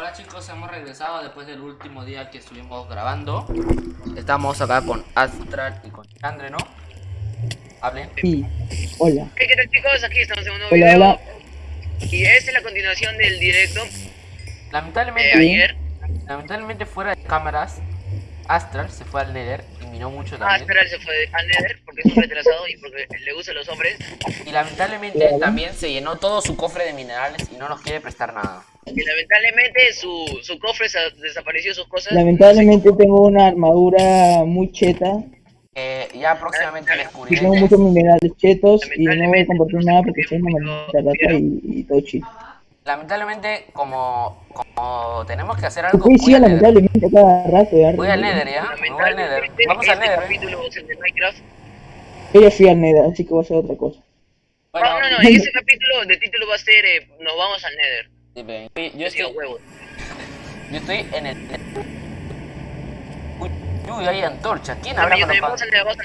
Hola chicos, hemos regresado después del último día que estuvimos grabando. Estamos acá con Astral y con Andre, ¿no? Hablen. Sí, hola. ¿Qué, qué tal chicos? Aquí estamos en un nuevo Hola, video. hola. Y esta es la continuación del directo de Lamentablemente, ayer. lamentablemente fuera de cámaras, Astral se fue al Nether y minó mucho también. Astral se fue al Nether porque es un retrasado y porque le gustan los hombres. Y lamentablemente también se llenó todo su cofre de minerales y no nos quiere prestar nada. Y lamentablemente su, su cofre se desapareció sus cosas. Lamentablemente tengo una armadura muy cheta Eh, ya próximamente y tengo muchos minerales chetos y no voy a compartir no nada por porque soy una maldita rata y, y todo chido. Lamentablemente, como, como tenemos que hacer algo, Sí, voy sí, al Nether. lamentablemente a cada rato ya. Voy al Nether, ¿ya? Voy al Nether. Lamentablemente Vamos al este Nether. ¿eh? capítulo es el de Minecraft. Yo ya fui al Nether, así que voy a hacer otra cosa. Bueno, Ah, no, no, en ese capítulo de título va a ser eh, Nos vamos al Nether. Sí, ven. yo estoy, huevos. yo estoy en el... Uy, uy, hay antorchas. ¿Quién Yo habrá también, colocado.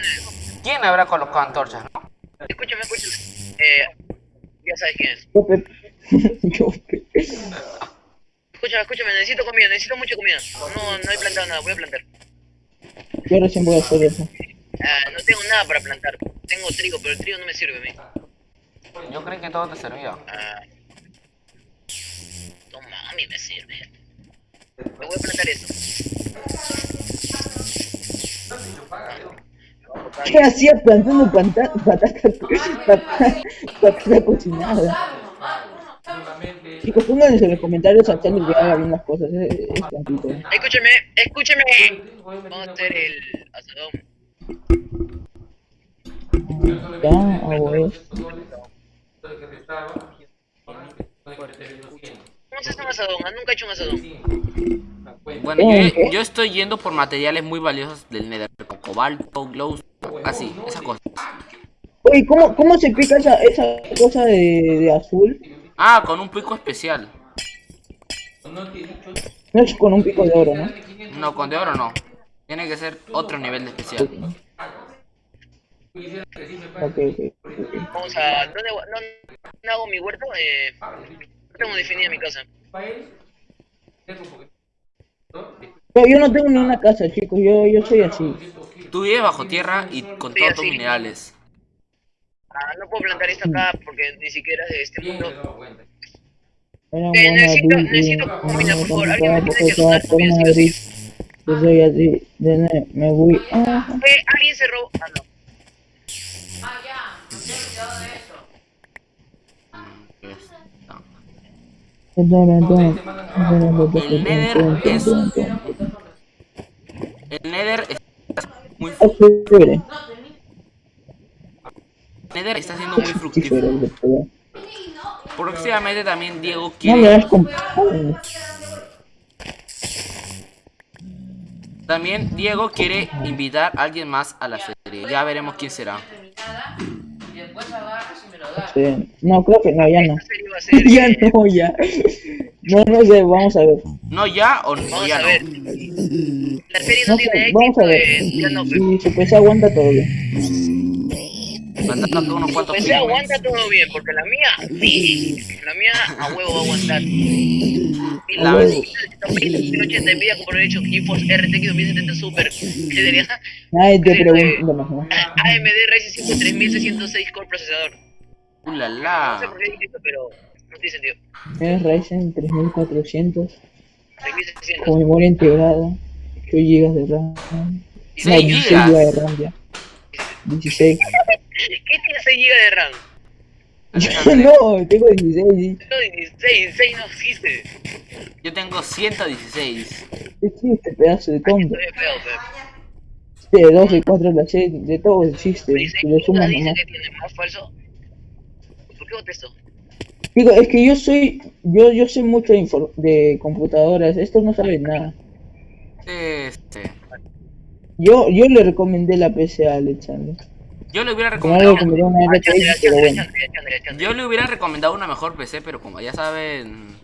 ¿Quién habrá colocado antorchas, no? Escúchame, escúchame. Eh, ya sabes quién es. Yo. Yo. Escúchame, escúchame, necesito comida, necesito mucha comida. No, no he plantado nada, voy a plantar. Yo recién voy a hacer eso. Ah, no tengo nada para plantar. Tengo trigo, pero el trigo no me sirve a mí. Yo creí que todo te servía. Ah. Mí me sirve. Me voy a plantar esto. ¿Qué hacía plantando panta- patata, patata, patata cocinada? Chicos, pónganse en los comentarios a Charlie que haga bien las cosas, es, es tantito. Escúchame, escúchame. Vamos a hacer el asadón. Ya. ¿Cómo se hace un asadón? Ah, Nunca he hecho un asadón. Bueno, yo, yo estoy yendo por materiales muy valiosos del Nether, como cobalto, glow, así, esas cosas. Oye, ¿cómo, cómo se pica esa, esa cosa de, de azul? Ah, con un pico especial. No es con un pico de oro, ¿no? No, con de oro no. Tiene que ser otro nivel de especial. Ok, ok. Vamos a. ¿Dónde, dónde- hago mi huerto? Eh, tengo definida mi casa. Yo, yo no tengo ni una casa, chicos, yo, yo soy así. Tú vives bajo tierra y con Sí, todos tus minerales. Ah, no puedo plantar esto acá porque ni siquiera es de este mundo. Eh, necesito- necesito comida, por favor. Alguien me tiene que donar comida, sí. Yo soy así, de me voy. Ah, Eh, alguien se robó. Ah, no. El Nether es... El Nether está muy, chévere. el Nether está siendo muy fructífero. Próximamente también Diego quiere... También Diego quiere invitar a alguien más a la serie. Ya veremos quién será. Sí. No, creo que no, ya no. Ya eh, no, ya. No, no sé, vamos a ver. ¿No ya o, o Vamos ya a ver. no? La serie no No tiene vamos a ver. eh, ya no, pero. Su PC aguanta todo bien. Mandando unos cuantos Pues aguanta todo bien, porque la mía, sí, la mía a huevo va a aguantar. Y La. 1080 envidia como por el hecho GeForce RTX 2070 Super, que sería Nadie te ¿no? AMD Ryzen 5 3606 core procesador. Uh, la No sé la. por qué dije esto, pero no tiene sentido. Es Ryzen 3400 3600. con memoria integrada, 8 GB de RAM. Seis No, 16 gigas. GB de RAM ya. 16. ¿Qué tiene 6 GB de RAM? no, tengo 16. sí. No, 16, 6 no existe. Yo tengo 116. ¿Qué tiene este pedazo de tonto? Feo, pero. De 12, 4, la C, de todo existe. 16 Si le sumas dice nomás. que tiene más falso. Digo, es que yo soy, yo, yo sé mucho de, computadoras, estos no saben nada. Este. Yo, yo le recomendé la PC a Alexander. Yo le hubiera recomendado. una Ah, Chandler, pero bueno. Chandler. Yo le hubiera recomendado una mejor PC, pero como ya saben.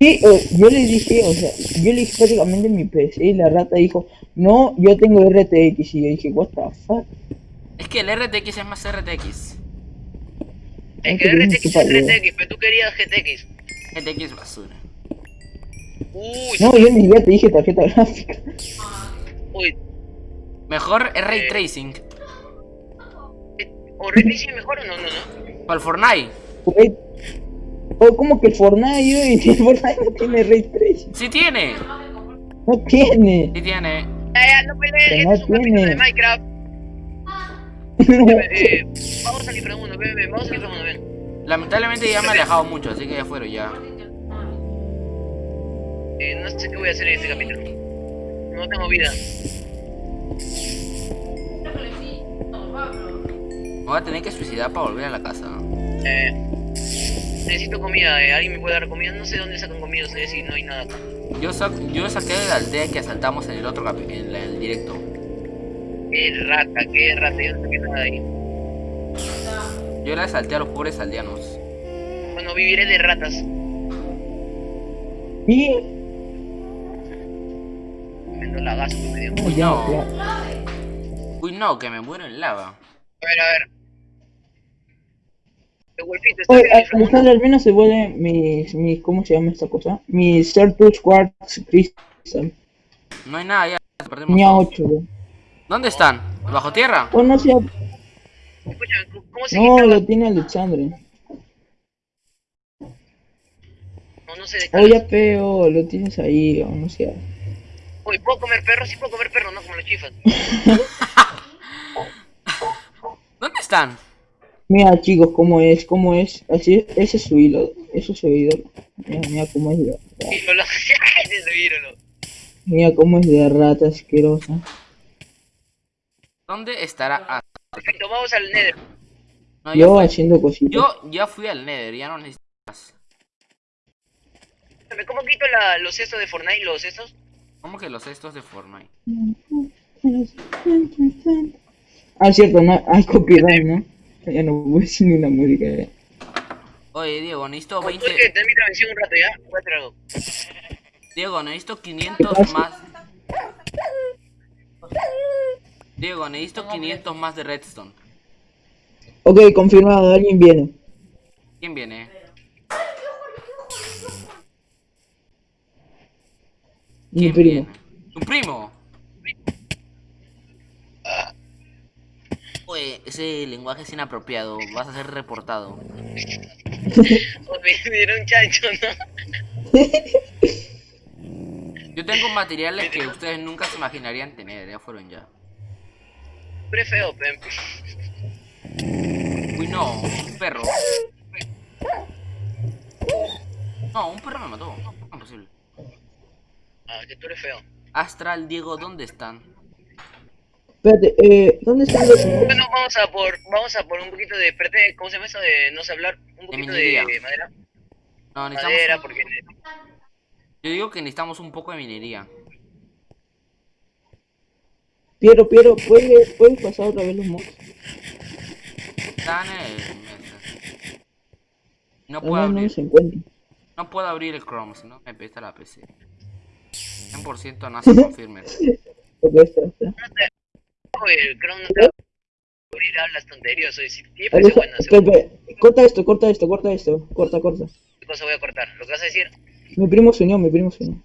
Sí, eh, yo le dije, o sea, yo le dije prácticamente mi PC y la rata dijo, no, yo tengo RTX y yo dije, what the fuck. Es que el RTX es más RTX. Es que RTX es. RTX, pero tú querías GTX. GTX basura. Uy, No, yo ni siquiera te dije tarjeta gráfica. uy. Mejor es Ray Eh. Tracing. ¿O Ray Tracing es mejor o no? No, no. Para el Fortnite. Güey. Oh, ¿cómo que el Fortnite? Yo, y el Fortnite no tiene Ray Tracing. Sí tiene. No tiene. Sí tiene. Ya, ya, no peleen, Pero este no es un capítulo tiene. de Minecraft. Eh, vamos al inframundo, ven, ven, vamos al inframundo, ven. Lamentablemente ya me he alejado mucho, así que ya fueron ya. Eh, no sé qué voy a hacer en este capítulo. No tengo vida. Me voy a tener que suicidar para volver a la casa. Eh, necesito comida, eh, ¿alguien me puede dar comida? No sé dónde sacan comida ustedes si no hay nada acá. Yo, sa- yo saqué de la aldea que asaltamos en el otro en la- el directo. Qué rata, qué rata, yo no saqué nada de ahí. Yo le asalté a los pobres aldeanos. Bueno, viviré de ratas. Y. Tremendo lagazo que me dio. Uy, no. ya. Uy, no, que me muero en lava. A ver, a ver. El Wolfito, ¿estás Oye? Alejandro, al menos se vuelve mis, mis, ¿cómo se llama esta cosa? Mi Certus Quartz Crystal. No hay nada ya. Perdimos Tenía todos. 8, güey. ¿Dónde están? ¿Bajo tierra? Oh, no sé. ¿cómo se No, lo tiene Alexandre. No, no sé de Oh, ya feo, lo tienes ahí, o no sé. Oye, ¿puedo comer perro? Sí puedo comer perro, no como los chifas. ¿Dónde están? Mira, chicos, cómo es, cómo es. Así, ese es su hilo, eso es su ídolo. Mira, mira cómo es de, es mira cómo es de rata asquerosa. ¿Dónde estará? Ah, Perfecto, vamos al nether. no, yo, haciendo cositas. yo ya fui al Nether, ya no necesito más. ¿Cómo quito la, los cestos de Fortnite, los cestos? ¿Cómo que los cestos de Fortnite? Ah, cierto, no, hay copyright, ¿no? Ya no voy a decir ni una música. ya. Oye, Diego, necesito Como 20... tú que te mi transmisión un rato ya, voy a hacer algo. Diego, necesito 500 más. Diego, necesito 500 más de redstone. Ok, confirmado, alguien viene. ¿Quién viene? Mi ¿Quién primo. viene? ¿Tu primo? Oye, ese lenguaje es inapropiado. Vas a ser reportado. Un chancho, ¿no? Yo tengo materiales que ustedes nunca se imaginarían tener. Ya fueron ya. Es feo, pe. Uy, no. Un perro. No, un perro me mató. No, ¿cómo es posible? Ah, que tú eres feo. Astral, Diego, ¿dónde están? Espérate, eh, ¿dónde están los Bueno, vamos a por, vamos a por un poquito de, espérate, ¿cómo se llama eso de no sé hablar? Un poquito de minería. madera. No, Madera, necesitamos. porque... Yo digo que necesitamos un poco de minería. Piero, Piero, ¿puedes, ¿puedes pasar otra vez los mods? Están en. No Al puedo menos no abrir. se. No puedo abrir el Chrome, si no me pesta la PC. 100% no se confirme. Espera, espera. Oye, el Chrome no te va a abrir hablas tonterías, oye, si tiene Aleja- parece bueno, espera, espera. Corta esto, corta esto, corta esto. Corta, corta. ¿qué cosa voy a cortar? ¿Lo que vas a decir? Mi primo se unió, mi primo se unió.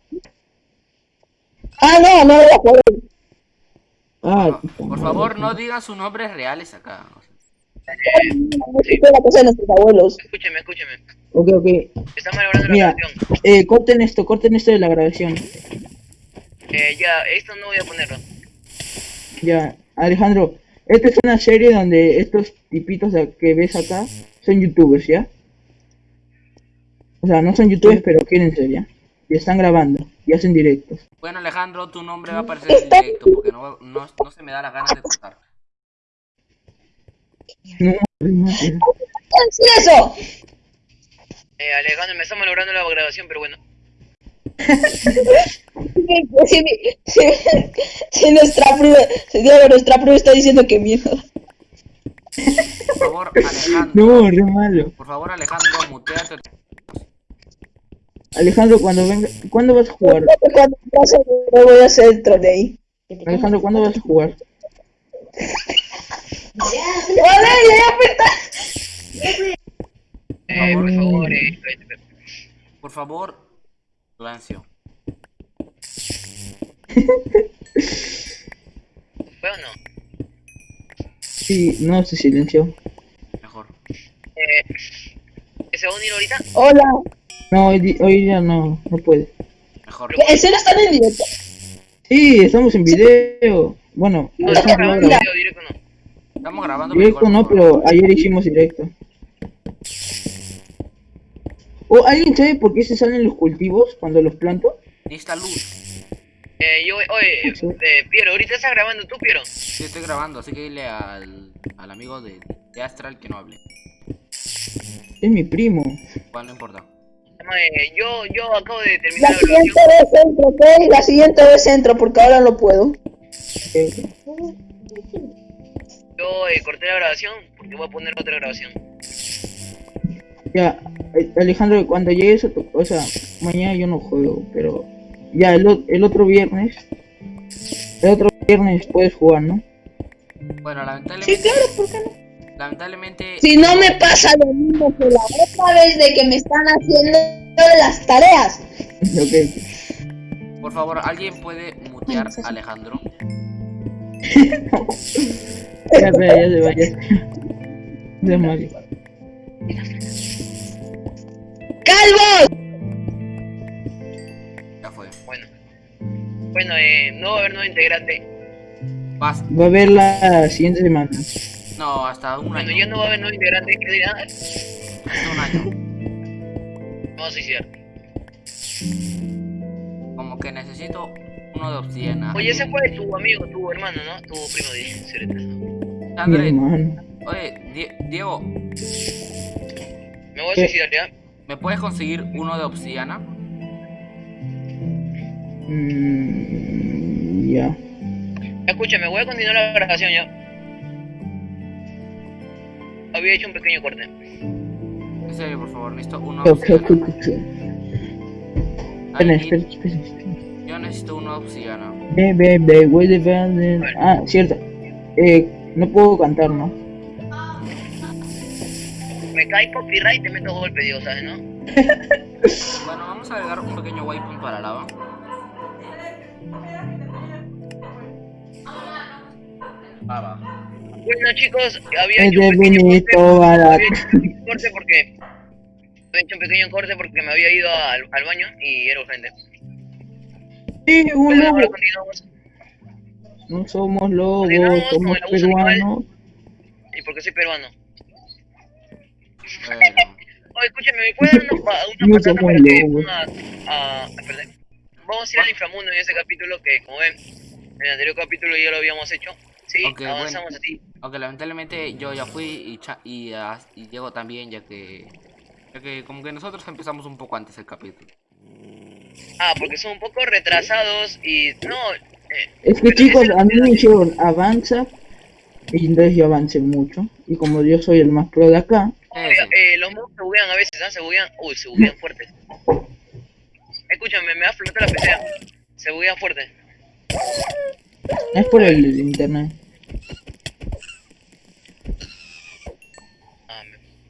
Ah, no, no, no. Ah, por favor, no digan sus nombres reales acá. la casa de nuestros abuelos. Escúcheme, escúcheme. Ok, ok. Estamos elaborando la Mira, canción. eh, corten esto, corten esto de la grabación. Eh, ya, esto no voy a ponerlo. Ya, Alejandro, esta es una serie donde estos tipitos que ves acá son youtubers, ¿ya? O sea, no son youtubers, pero quieren ser, ¿ya? Y están grabando, y hacen directos. Bueno, Alejandro, tu nombre va a aparecer en el directo porque no, no, no se me da las ganas de contar. No, eso. Eh, Alejandro, me estamos logrando la grabación, pero bueno. Si, si, si nuestra prima, si nuestra prima está diciendo que mierda. Por favor, Alejandro. no, re malo. Por favor, Alejandro, muteate. Alejandro, cuando venga, ¿cuándo vas a jugar? Cuando pase, no voy a hacer el trolley. Alejandro, ¿cuándo vas a jugar? Vale, ya, ya, Eh, por favor, eh, Por favor, silencio. ¿Fue o no? Sí, no se silenció. Mejor. Eh, ¿que ¿Se va a unir ahorita? Hola. No, hoy, di- hoy ya no, no puede. Mejor. ¿En serio están en directo? Sí, estamos en video. Bueno, No, estamos grabando video directo, no. Estamos grabando. directo mejor, no, pero ayer hicimos directo. ¿O alguien sabe por qué se salen los cultivos cuando los planto? Necesita luz. Eh, yo, oye, eh, Piero, ¿ahorita estás grabando tú, Piero? Sí, estoy grabando, así que dile al, al amigo de, de Astral que no hable. Es mi primo. Igual no importa. Yo, yo acabo de La terminar la siguiente vez entro, ¿ok? La siguiente vez entro porque ahora no puedo. Yo eh, corté la grabación porque voy a poner otra grabación. Ya, eh, Alejandro, cuando llegues a tu... O sea, mañana yo no juego, pero... Ya, el, el otro viernes... El otro viernes puedes jugar, ¿no? Bueno, Sí, lamentablemente. claro, ¿por qué no? Lamentablemente. Si no me pasa lo mismo que la otra vez de que me están haciendo las tareas. Por favor, ¿alguien puede mutear a Alejandro? Ya, se va, ya. Ya, Mario. ¡Calvo! Ya fue. Bueno. Bueno, eh, no va a haber nuevo integrante. Vas. Va a haber la siguiente semana. No, hasta un Bueno, año. ya no va a haber nuevo integrante. ¿Qué dirán? Hasta un año. Vamos a suicidar. Como que necesito uno de obsidiana. Oye, ese fue tu amigo, tu hermano, ¿no? Tu primo. Mi André, oye, Die- Diego, Me voy a suicidar, ¿ya? ¿me puedes conseguir uno de obsidiana? Mm, ya. Escúchame, voy a continuar la grabación ya. Había hecho un pequeño corte. En serio, por favor, necesito uno de Ok, ok, obsidiana. Espera, espera, espera. Yo necesito de obsidiana. Ve, ve, ve, güey de. Ah, cierto. Eh, no puedo cantar, ¿no? Me cae copyright y te meto golpe, Dios, ¿sabes, no? Bueno, vamos a agregar un pequeño waypoint para lava. Lava. Bueno, chicos, había Es hecho un pequeño corte. Un porque. Había hecho un pequeño corte porque me había ido al, al baño y era urgente. Sí, ahora continuamos. No somos lobos, Continuamos con somos el abuso animal. peruanos. Y porque soy peruano. Oye, escúchame, ¿me puede dar una, pa- una No somos para que lobos. a? Vamos a ir al inframundo en ese capítulo que, como ven, en el anterior capítulo ya lo habíamos hecho. Sí, bueno. avanzamos así. aunque lamentablemente yo ya fui y, Cha- y, y Diego también, ya que, ya que como que nosotros empezamos un poco antes el capítulo. Ah, porque son un poco retrasados y no. eh, Es que chicos, a mí me dijeron avanza. Y entonces yo avancé mucho. Y como yo soy el más pro de acá, eh, los mobs se buguean a veces, ¿ah? Se buguean. Uy, se buguean fuerte. Escúchame, me va a flotar la PC. Se buguean fuerte. es por el internet. Ah,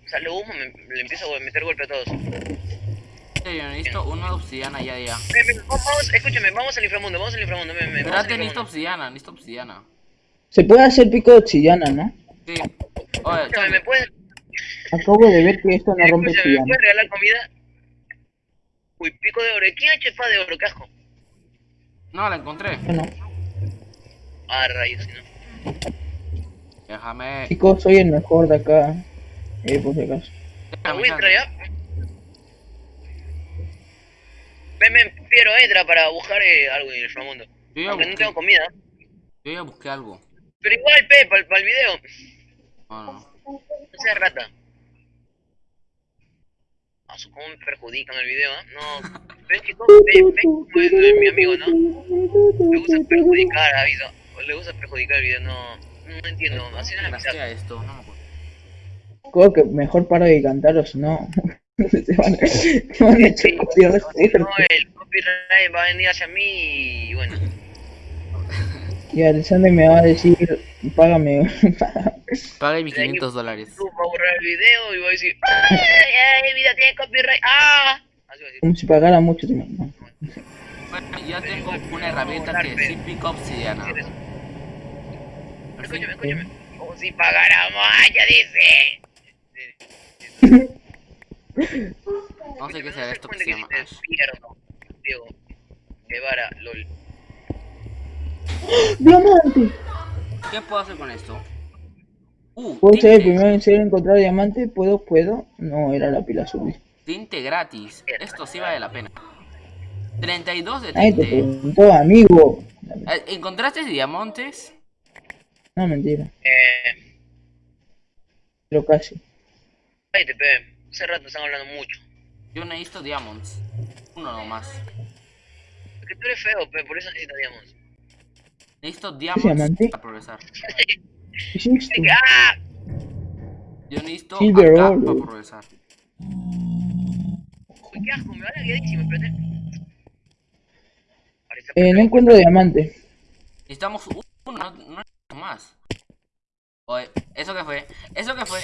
me sale humo, me, le empiezo a meter golpe a todos. Serio, necesito de obsidiana ya, ya. Ven, ven, vamos, escúchame, vamos al inframundo, vamos al inframundo. Ven, ven, Espérate, necesito obsidiana, necesito obsidiana. Se puede hacer pico de obsidiana, ¿no? Sí. Oye, Escúchame, ¿me puedes, Acabo de ver que esto no rompe escúchame, ¿me obsidiana. puedes regalar comida? Uy, pico de oro. ¿Quién ha hecho espada de oro, casco? no, la encontré. Bueno, Ah, rayos, si no. Déjame. chicos, soy el mejor de acá. Eh, por si acaso. ¿A déjame? Ven, ven, Piero, entra para buscar eh, algo en el. Yo ya Aunque no busqué, tengo comida. yo ya busqué algo. Pero igual, Pe, para el video. No, no. No seas rata. Ah, su cómo me perjudican el video, ¿ah? No. Ven, chicos, ven, ven como es eh, mi amigo, ¿no? Le gusta perjudicar, aviso. Le gusta perjudicar el video, no. No entiendo, así no es la esto, no me acuerdo. Creo que mejor paro de cantar o si no. se van, se van a echar copyright. No, el copyright va a venir hacia mí y bueno. Y Alexander me va a decir, págame. Pague mis 500 dólares. Va a borrar el video y va a decir, ¡ay, ay, vida tiene copyright! ¡Ah! Como si pagara mucho. ¿no? Bueno, ya tengo una herramienta que sí pica obsidiana. Escúchame, escúchame. Como si pagáramos, ya dice. No sé qué será esto que se llama Diego. Guevara, lol. ¡Diamante! ¿Qué puedo hacer con esto? Uh, ¿Puedo ser el tinte, primero en ser encontrar diamante? ¿Puedo? ¿Puedo? No, era la pila azul. tinte gratis. Esto sí vale la pena. 32 de Ay, te tinte. preguntó, amigo. Eh, ¿Encontraste diamantes? No, mentira. Eh. Pero casi. Cállate, pe. Hace rato están hablando mucho. Yo necesito diamonds. Uno nomás. Es que tú eres feo, pe. Por eso necesitaríamos. Necesito diamante? diamonds para progresar. ¡Ah! Yo necesito acá para progresar. Uy, qué asco, me va la espérate. Parece Eh, no encuentro diamante. Necesitamos uno, no, no más. Oye, ¿eso qué fue? ¿Eso qué fue?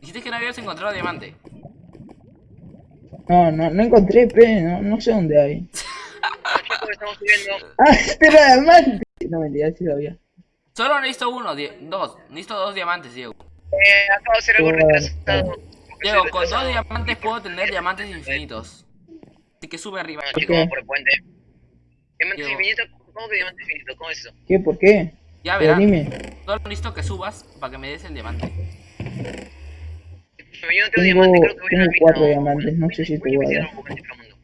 Dijiste que no habías encontrado diamante. No, no, no encontré, pe. No, no sé dónde hay. Estamos subiendo. Ah, este era diamante. No, mentira, sí lo había. Solo necesito uno, dos. Necesito dos diamantes, Diego. Eh, acabo de hacer algo retrasado. Diego, con dos diamantes puedo tener diamantes infinitos. Así que sube arriba. No, ¿Por chicos, el puente. Diamante Diego. infinito, ¿cómo que diamante infinito? ¿Cómo es eso? ¿Qué? ¿Por qué? Ya Pero verás. dime. Solo necesito que subas para que me des el diamante. Yo no tengo Tengo- diamante, creo que voy a tengo cuatro No, diamantes, no sé si te voy a dar. inframundo.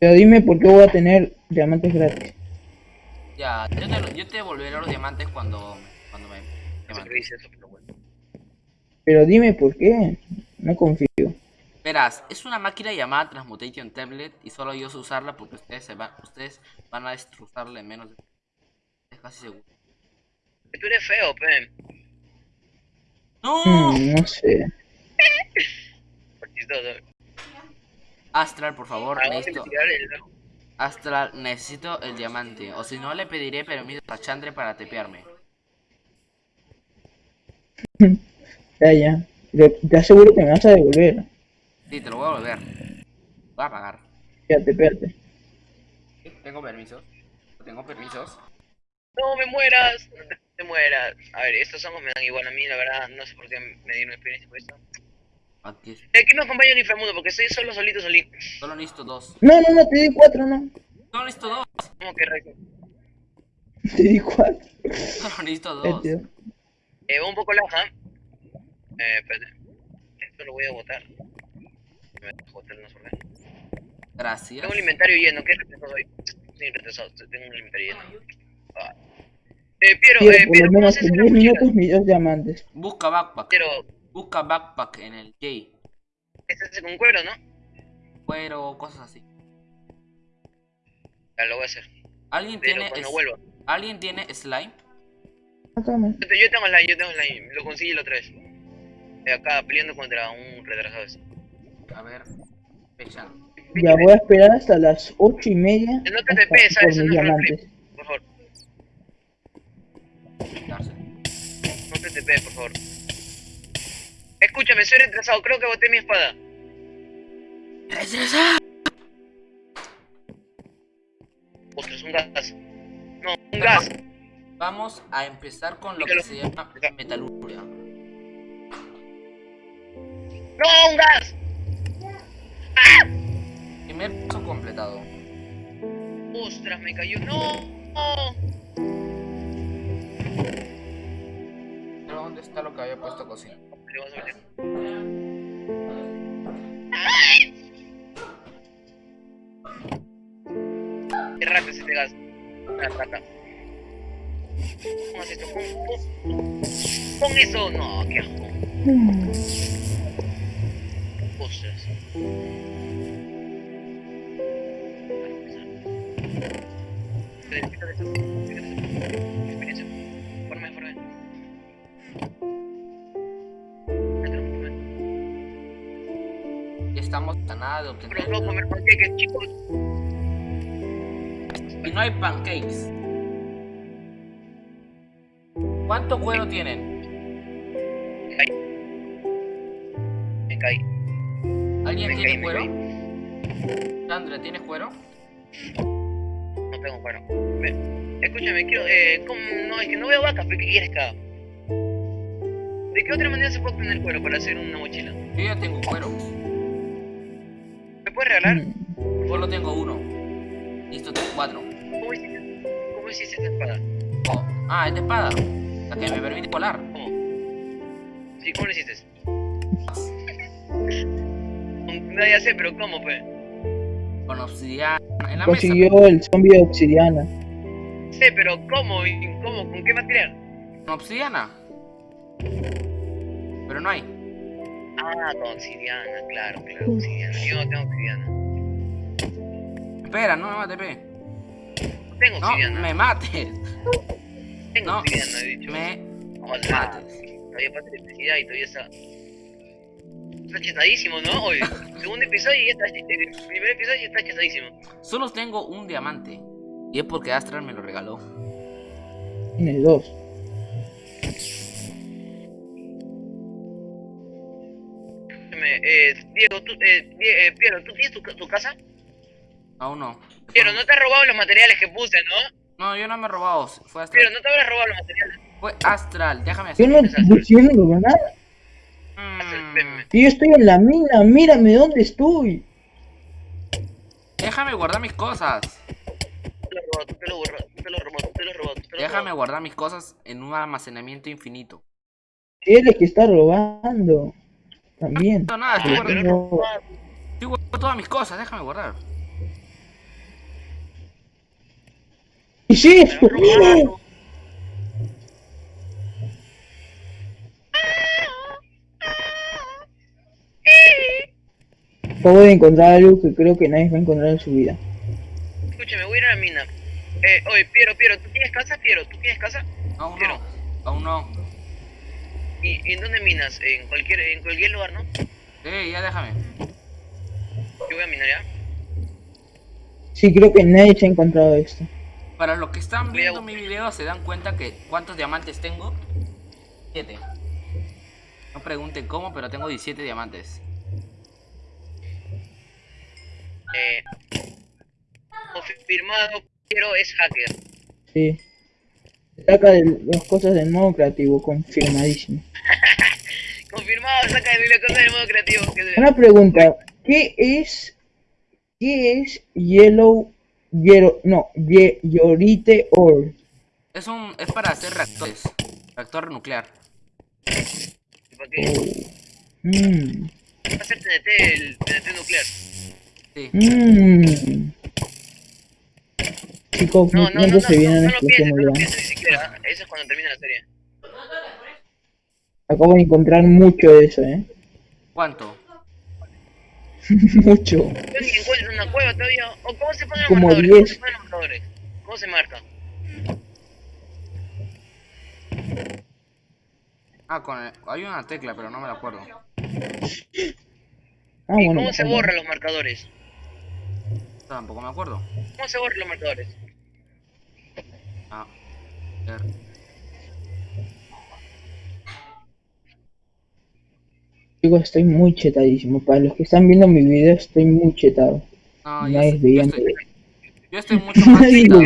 Pero dime por qué voy a tener diamantes gratis. Ya, yo te, yo te devolveré los diamantes cuando, cuando me... Diamantes. pero. Pero dime por qué. No confío. Verás, es una máquina llamada Transmutation Tablet y solo yo sé usarla porque ustedes se van, ustedes van a destrozarla en menos de... Casi seguro. Que Tú eres feo, pe. ¡No! Hmm, no sé. Astral, por favor, necesito... el... Astral, necesito el diamante. O si no, le pediré permiso a Chandre para tepearme. Ya, ya. Te aseguro que me vas a devolver. Sí, te lo voy a volver. Voy a pagar. Fíjate, espérate. Tengo permisos. Tengo permisos. No me mueras, no te, te mueras. A ver, estos hongos me dan igual a mí, la verdad, no sé por qué me dieron experiencia por esto. Aquí es- Eh, ¿Quién me acompaña al inframundo? Porque estoy solo, solito, solito. Solo necesito dos. No, no, no, te di cuatro, no. Solo necesito dos. ¿Cómo que rey? Te di cuatro. Solo necesito dos. Eh, va un poco laja. Eh, espérate. Esto lo voy a botar. Me voy a botar una sola. Gracias. Tengo un inventario lleno, ¿qué retrasado soy? Soy retrasado, tengo un inventario lleno. Eh, Piero, Quiero eh, por Piero, lo ¿cómo menos en una 10 mochila? minutos mis dos diamantes. Busca backpack. Piero, Busca backpack en el J. este es con cuero, ¿no? Cuero, cosas así. Ya lo voy a hacer. ¿Alguien Pero tiene, cuando es- vuelva. ¿Alguien tiene slime? Yo tengo slime, yo tengo slime. Lo conseguí la otra vez. Acá peleando contra un retrasado. ese. A ver. Fecha. Ya voy a esperar hasta las ocho y media. No te TP, No diamantes. Darse. no te TP, por favor. Escúchame, soy retrasado, creo que boté mi espada. Ostras, un gas. No, un gas. Vamos a empezar con lo que se llama metalurgia. No, un gas. Primer paso completado. Ostras, me cayó. No. no. ¿Dónde está lo que había puesto cocina? Qué rata es este gas. Una rata. ¿Cómo esto? Pon, pon, eso. No, qué asco. Ostras. Estamos a nada de obtener. Pero no comer panqueques, chicos. Y no hay pancakes. ¿Cuánto cuero tienen? Me caí. Me caí. ¿Alguien Me tiene caí, cuero? Chandre, ¿tienes cuero? No tengo cuero. Me- Escúchame, quiero. Eh, ¿cómo? No, es que no veo vacas, pero ¿qué quieres que haga? ¿De qué otra manera se puede obtener cuero para hacer una mochila? Yo ya tengo cuero. ¿Me puedes regalar? Mm, Solo tengo uno. Listo, tengo cuatro. ¿Cómo hiciste, cómo hiciste esta espada? Oh, ah, es de espada. La que me permite volar. ¿Cómo? Sí, ¿cómo lo hiciste? No, ya sé, pero ¿cómo, pues? Con obsidiana. En la mesa. Consiguió el zombie de obsidiana. Sé, pero ¿cómo? ¿Y ¿Cómo? ¿Con qué material? Con obsidiana pero no hay. Ah, con obsidiana, claro, claro, obsidiana. Yo no tengo obsidiana. Espera, no, no, ATP. No tengo obsidiana. No, me mates. Tengo no, obsidiana, he dicho. Me Hola. mates. Todavía pasa electricidad y todavía está... Está chetadísimo, ¿no? Hoy, segundo episodio y ya está... El primer episodio ya está chetadísimo. Solo tengo un diamante. Y es porque Astral me lo regaló. En el 2. escúchame, eh, Diego, tú, eh, eh, Piero, ¿tú tienes tu, casa? Aún no. Piero, no te has robado los materiales que puse, ¿no? No, yo no me he robado, fue Astral. Piero, no te habrás robado los materiales. Fue Astral, déjame hacer. Yo no, yo no nada. Mm. Yo estoy en la mina, mírame dónde estoy. Déjame guardar mis cosas. Déjame guardar mis cosas en un almacenamiento infinito. Tienes que estar robando. También. No, nada, estoy guardando, estoy guardando todas mis cosas. Déjame guardar. ¿Qué es esto? Acabo de encontrar algo que creo que nadie va a encontrar en su vida. Escúchame, voy a ir a la mina. Eh, oye, Piero, Piero, ¿tú tienes casa, Piero? ¿Tú tienes casa? Aún Pero- no. Aún no. ¿Y, y en dónde minas? En cualquier, en cualquier lugar, ¿no? Eh, ya déjame. Yo voy a minar ya. Sí, creo que nadie se ha encontrado esto. Para los que están viendo mi video se dan cuenta que cuántos diamantes tengo. 7. No pregunten cómo, pero tengo 17 diamantes. Eh, confirmado, Piero es hacker. Sí. Saca de las cosas del modo creativo, confirmadísimo. Confirmado, saca de la cosa del modo creativo. Que Una pregunta, ¿qué es qué es Yellow Yellow no, Ye- Yorite Ore? Es un es para hacer reactores. Reactor nuclear. ¿Para qué? Mmm. Va a ser TNT, el TNT nuclear. Sí. Mmm. Chicos, No, no, no, no, se viene no, una no lo pienses, no ni siquiera. Eso es cuando termine la serie. Acabo de encontrar mucho de eso, eh. ¿Cuánto? mucho. Yo ni encuentro una cueva todavía. ¿O cómo se ponen los Como marcadores? ¿Cómo 10. se ponen los marcadores? ¿Cómo se marca? Ah, con el- hay una tecla, pero no me la acuerdo. Ah, ¿Y bueno. cómo se borran los marcadores? Tampoco me acuerdo. ¿Cómo se borran los marcadores? Ver. Chicos, estoy muy chetadísimo. Para los que están viendo mi video, estoy muy chetado. No, yo, Nadie yo veía estoy, yo estoy mucho más chetado.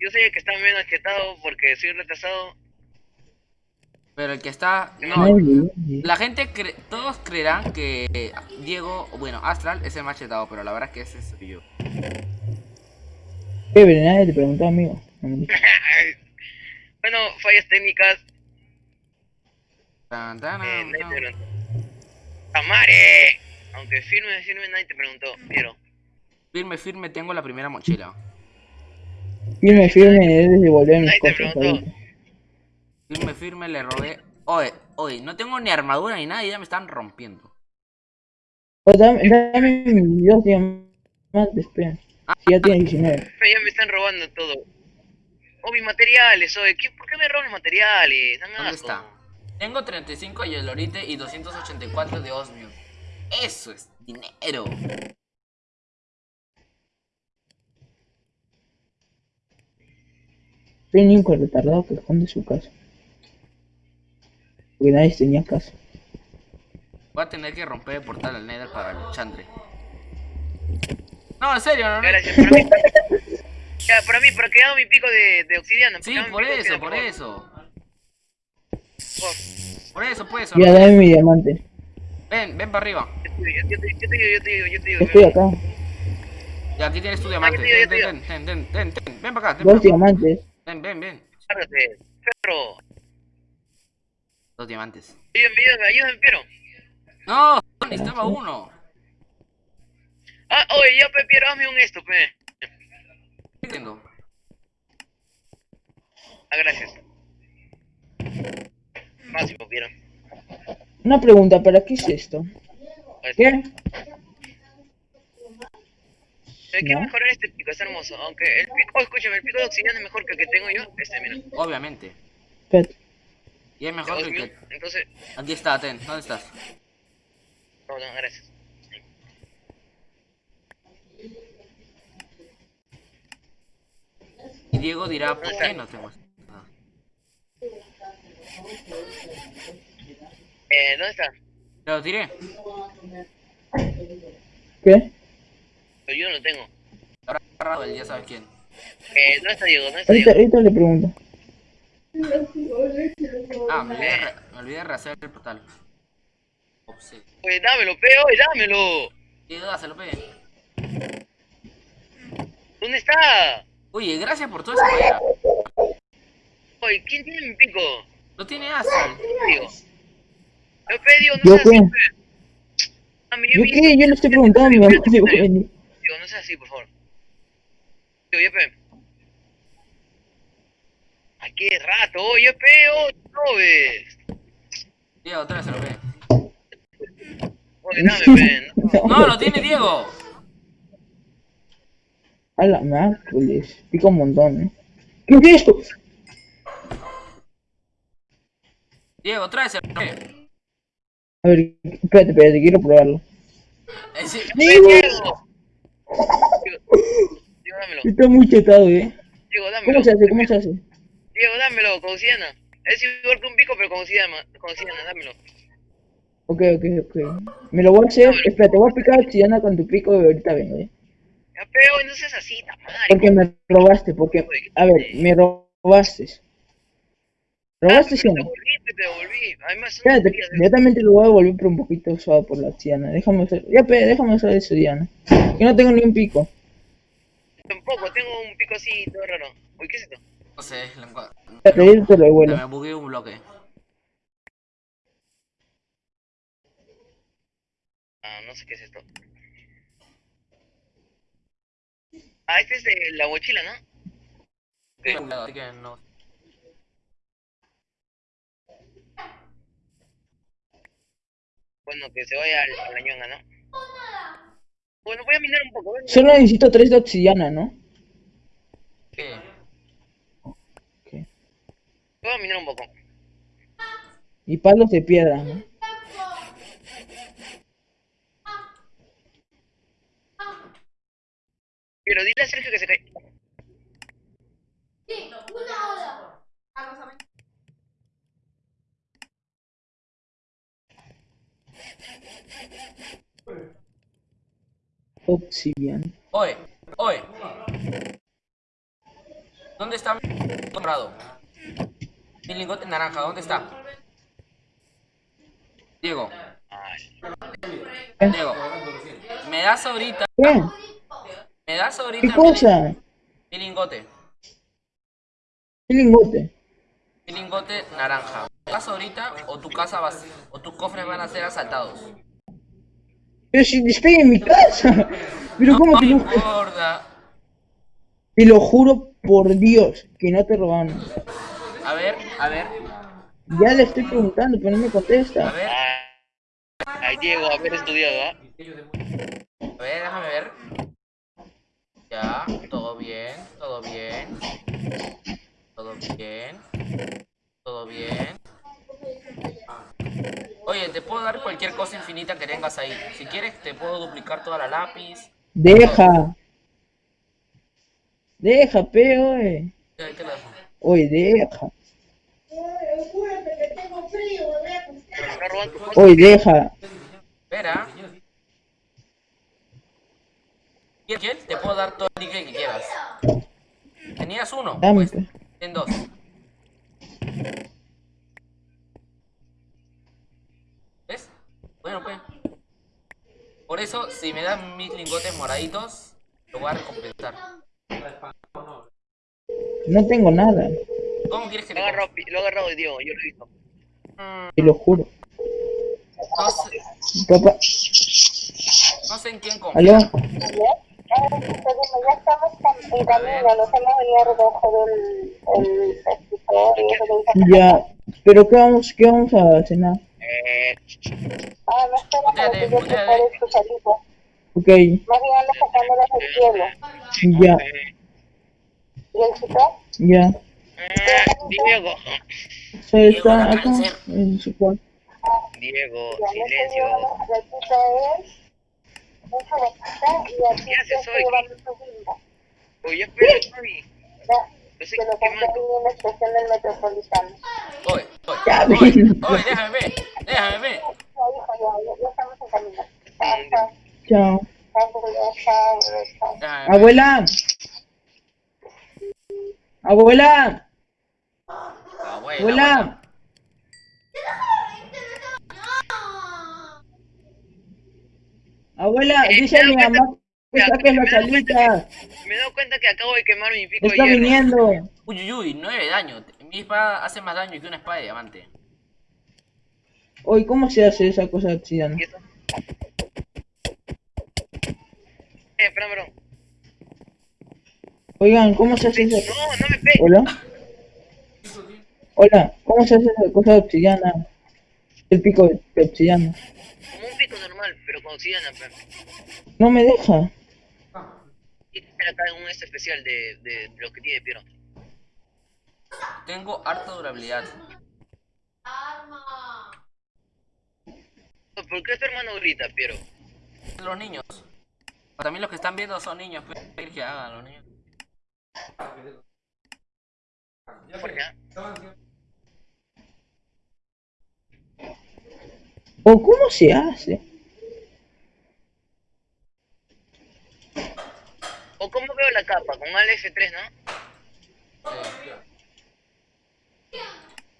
Yo soy el que está menos chetado porque soy retrasado. Pero el que está. No, la gente cre- todos creerán que Diego, bueno, Astral es el más chetado, pero la verdad es que ese soy yo. Eh, pero nadie te preguntó, amigo. Bueno, fallas técnicas. Tan, tan, Eh, nadie tan. te preguntó. ¡Tamare! Aunque firme, firme, nadie te preguntó. Quiero. Firme, firme, tengo la primera mochila. Firme, firme, debes devolver mis Nadie te cosas preguntó. Firme, firme, le robé. Oye, oye, no tengo ni armadura ni nada y ya me están rompiendo. Oh, dame, dame mis dos diamantes, espera. Si ya tienes 19. Ya me están robando todo. Oh, mis materiales, oye. ¿qué- ¿Por qué me roban los materiales? ¿Dónde asco. está? Tengo 35 de y 284 de Osmium. Eso es dinero. Soy un único retardado que esconde su casa. Porque nadie tenía casa. Voy a tener que romper el portal al Nether para el Chandre. No, en serio, no, no. Gracias, Ya, para mí, para que haga mi pico de, de obsidiana. Sí, por eso, por eso. Por. Por eso, pues. Ya, dame mi diamante. Ven, ven para arriba. Yo te digo, yo te digo, yo te digo, yo te digo. Estoy acá. Y aquí tienes tu diamante. ya te digo, Ven, ya ven, ven, ven, ven, ven, ven para acá. Dos diamantes. ven, ven, ven. Cárgate, perro. Dos diamantes. Ayúdame, ayúdame, ayúdame, perro. No, necesitaba uno. Ah, oye, ya, pe, Piero, hazme un esto, pe. No entiendo. Ah, gracias. Máximo, Piero. Una pregunta, ¿para qué es esto? Pues, ¿Qué? eh, Quiero ¿No? mejorar este pico, es hermoso. Aunque el pico, oh, escúchame, el pico de obsidiana es mejor que el que tengo yo. Este, mira. Obviamente. Espérate. Y es mejor que el que... Entonces, Aquí está, ten. ¿Dónde estás? no, no, gracias. Y Diego dirá, ¿por qué no tengo? Ah. Eh, ¿dónde está? Te lo tiré. ¿Qué? Pero yo no lo tengo. Habrá agarrado el ya sabes quién. Eh, ¿dónde está Diego? ¿Dónde está Ahorita, Diego? ahorita le pregunto. Ah, me olvidé, me olvidé de rehacer el portal. Ups, sí. Oye, dámelo, pe, oye, dámelo. Dáselo, pe. ¿Dónde está? Oye, gracias por toda esa. Oye, ¿quién tiene mi pico? No tiene. Diego. Yo pe, Diego, no ¿Yo así, qué? ¿Yo qué? Yo le estoy preguntando a mi mamá si voy a venir. Diego, no seas así, por favor. Diego, ya pe. Ay, qué rato, oye, pe, oh, no ves. Diego, tráeselo, pe. Oye, dame, pe. No. No, lo tiene Diego. A la miércoles. Pica un montón, ¿eh? ¿Qué es esto? Diego, tráeselo, pe. A ver, espérate, espérate, quiero probarlo. Eh, sí. Diego. Diego, Diego, dámelo. Está muy chetado, ¿eh? Diego, dámelo. ¿Cómo se hace? ¿Cómo se hace? Diego, dámelo, con obsidiana. Es igual que un pico, pero con obsidiana, con obsidiana, dámelo. Ok, ok, ok. Me lo voy a hacer. Espérate, voy a picar obsidiana con tu pico y ahorita vengo, ¿eh? Ya, pero no seas así, tamadre. Porque me robaste, porque... A ver, me robaste. ¿Robaste sí o Te no? devolví, te devolví. Además, Espérate, yo también te lo voy a devolver, pero un poquito usado por la obsidiana. Déjame usar... Ya, pe, déjame usar eso, Diana. Que no tengo ni un pico. Tampoco, tengo un pico así, todo raro. Uy, ¿qué es esto? No sé, lo yo te lo devuelvo. me bugué un bloque. Ah, no sé qué es esto. Ah, este es de la mochila, ¿no? Así que no. Bueno, que se vaya al- a la ñonga, ¿no? Bueno, voy a minar un poco. Solo necesito tres de obsidiana, ¿no? ¿Qué? Voy a minar un poco. Y palos de piedra, ¿no? Pero dile a Sergio que se cae. Obsidiana. Oye, oye. ¿Dónde está mi comprado? Mi lingote naranja, ¿dónde está? Diego, Diego. ¿Me das ahorita? ¿Qué? ¿Me das ahorita ¿Qué mi, cosa? mi lingote? ¿Qué lingote? Mi lingote naranja. ¿Me das ahorita o tu casa va a- o tus cofres van a ser asaltados? Pero si estoy en mi casa. Pero No ¿cómo que me no? importa. Te lo juro por Dios que no te robaron. A ver, a ver, Ya le estoy preguntando, pero no me a contesta. ver, ay, ay, Diego, haber estudiado, ¿ah? a ver, déjame ver. Ya, todo bien, todo bien. Todo bien. Todo bien. Oye, te puedo dar cualquier cosa infinita que tengas ahí. Si quieres, te puedo duplicar toda la lápiz. Deja. Deja, pe, oye. Dejo. Oye, deja. Oye, deja. Espera. ¿Quieres gel? Te puedo dar todo el níquel que quieras. ¿Tenías uno? Dame, Pues, ten dos. ¿Ves? Bueno, pues. Por eso, si me dan mis lingotes moraditos, lo voy a recompensar. No tengo nada, ¿Cómo quieres que Lo Pi- lo ha agarrado Diego, yo lo he visto. te lo juro. No sé, Papá, no sé en quién aló, ya estamos en camino, nos hemos venido a recoger el, ya. Pero qué vamos, qué vamos a cenar? Ah, no espera para que yo Muteate, prepare tu salita. Ok, Más bien ando sacándolas del cielo. ya, ¿Y el chico? ya. Diego. Se está acá en su cuarto. Diego, Ya me estoy silencio. la a y espera, Javi. Ya, Yo sé lo compré en estación del metropolitano. Oye, oye, oye, déjame ver, déjame ver. Ya, hijo, ya, ya, ya estamos en camino. Chao. Abuela. Abuela. Abuela, Abuela. Abuela, Eh, dice a mi mamá que saques me las alitas. Me he dado cuenta que acabo de quemar mi pico de Está hierro. viniendo. Uy, uy, uy, 9 de daño. Mi espada hace más daño que una espada de diamante. Oye, ¿cómo se hace esa cosa obsidiana? ¿Y eso? Eh, espera, bro. Oigan, ¿cómo se hace esa No, no me pegues. Hola. Hola, ¿cómo se hace esa cosa de obsidiana? El pico de de obsidiana. Como un pico normal, pero con obsidiana, pero. No me deja. Y tener acá un este especial de, de, de los que tiene Piero. Tengo harta durabilidad. ¿Por qué tu hermano grita, Piero? Los niños. También los que están viendo son niños. pues, ¿Qué quieres que hagan los niños? ¿Por qué? ¿O cómo se hace? ¿O cómo veo la capa? Con al F3, ¿no?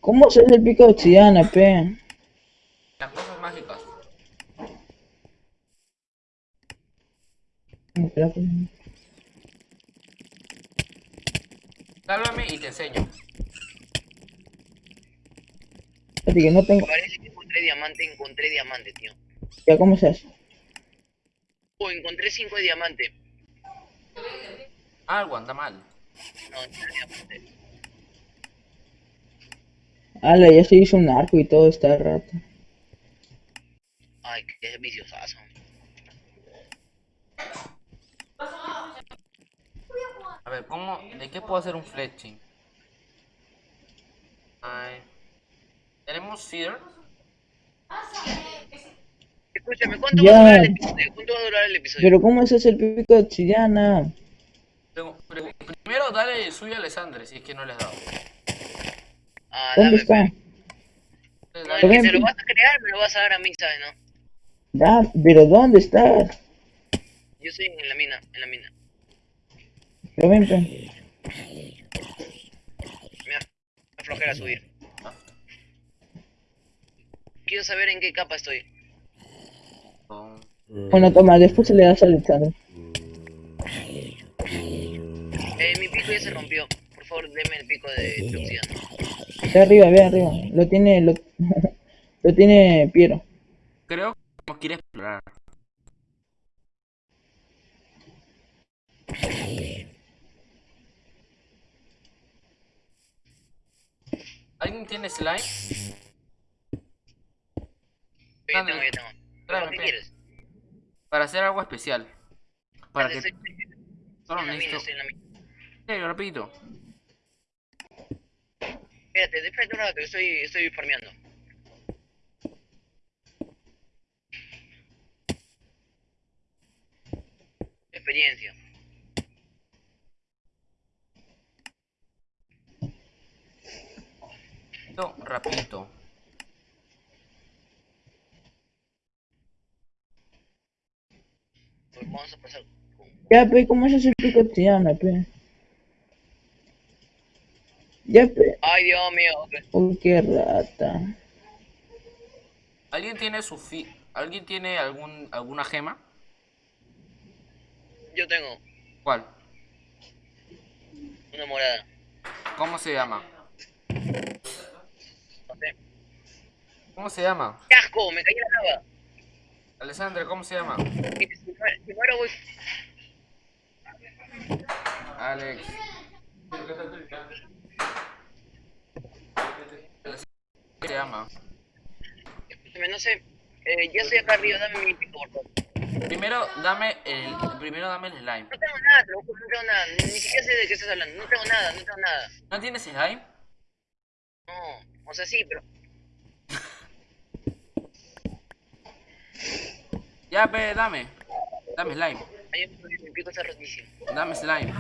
¿Cómo se hace el pico de obsidiana, pe? Las cosas mágicas. ¿Cómo que la cosa? Sálvame y te enseño. Espérate que no tengo. Parece que encontré diamante, encontré diamante, tío. Ya, ¿cómo se hace? Oh, encontré 5 de diamante. Algo anda mal. No, no era diamante. Ala, ya se hizo un arco y todo está rato. Ay, qué viciosazo. A ver, ¿cómo? ¿De qué puedo hacer un fletching? Ay. ¿Tenemos fear? Escúchame, ¿cuánto Ya. va a durar el episodio? ¿Cuánto va a durar el episodio? Pero ¿cómo se hace el pico de pregu- Primero dale el suyo a Alessandre, si es que no les he dado. Ah, ¿Dónde dame, está? No, dale- el que Ven, se lo ven. vas a crear me lo vas a dar a mí, ¿sabes, no? Da, pero ¿dónde estás? Yo estoy en la mina, en la mina. Pero ven, pe. Me da flojera subir. Quiero saber en qué capa estoy. con- Bueno, toma, después se le das al Alexander. Eh, mi pico ya se rompió. Por favor, deme el pico de, de. Ve arriba, ve arriba. Lo tiene, lo, lo tiene Piero. Creo que ir a explorar. ¿Alguien tiene slime? Yo ya Dame. tengo, ya tengo. Tráeme, ¿Qué pe. quieres? Para hacer algo especial. Para que solo necesito. mina. Eh, rapidito. Espérate, espérate un rato, estoy, estoy farmeando. Experiencia. Esto, rapidito. Pues vamos a pasar con Ya, pe, ¿cómo se hace el pico obsidiana, pe? Ya, pe. Ay, Dios mío. Uy, qué rata. ¿Alguien tiene su fi... ¿Alguien tiene algún alguna gema? Yo tengo ¿Cuál? una morada. ¿Cómo se llama? No sé. ¿Cómo se llama? ¡Qué asco! Me caí en la lava. Alessandra, ¿cómo se llama? Si si muero, si muero voy... Alex. ¿Cómo se llama? No sé. Eh, ya estoy acá arriba, dame mi pico, por favor. Primero dame el primero dame el slime. No tengo nada, te lo juro, no tengo nada. Ni siquiera sé de qué estás hablando. No tengo nada, no tengo nada. ¿No tienes slime? No, o sea, sí, pero... Ya, pe, dame. Dame slime. Ay, mi pico está rotísimo. Dame slime.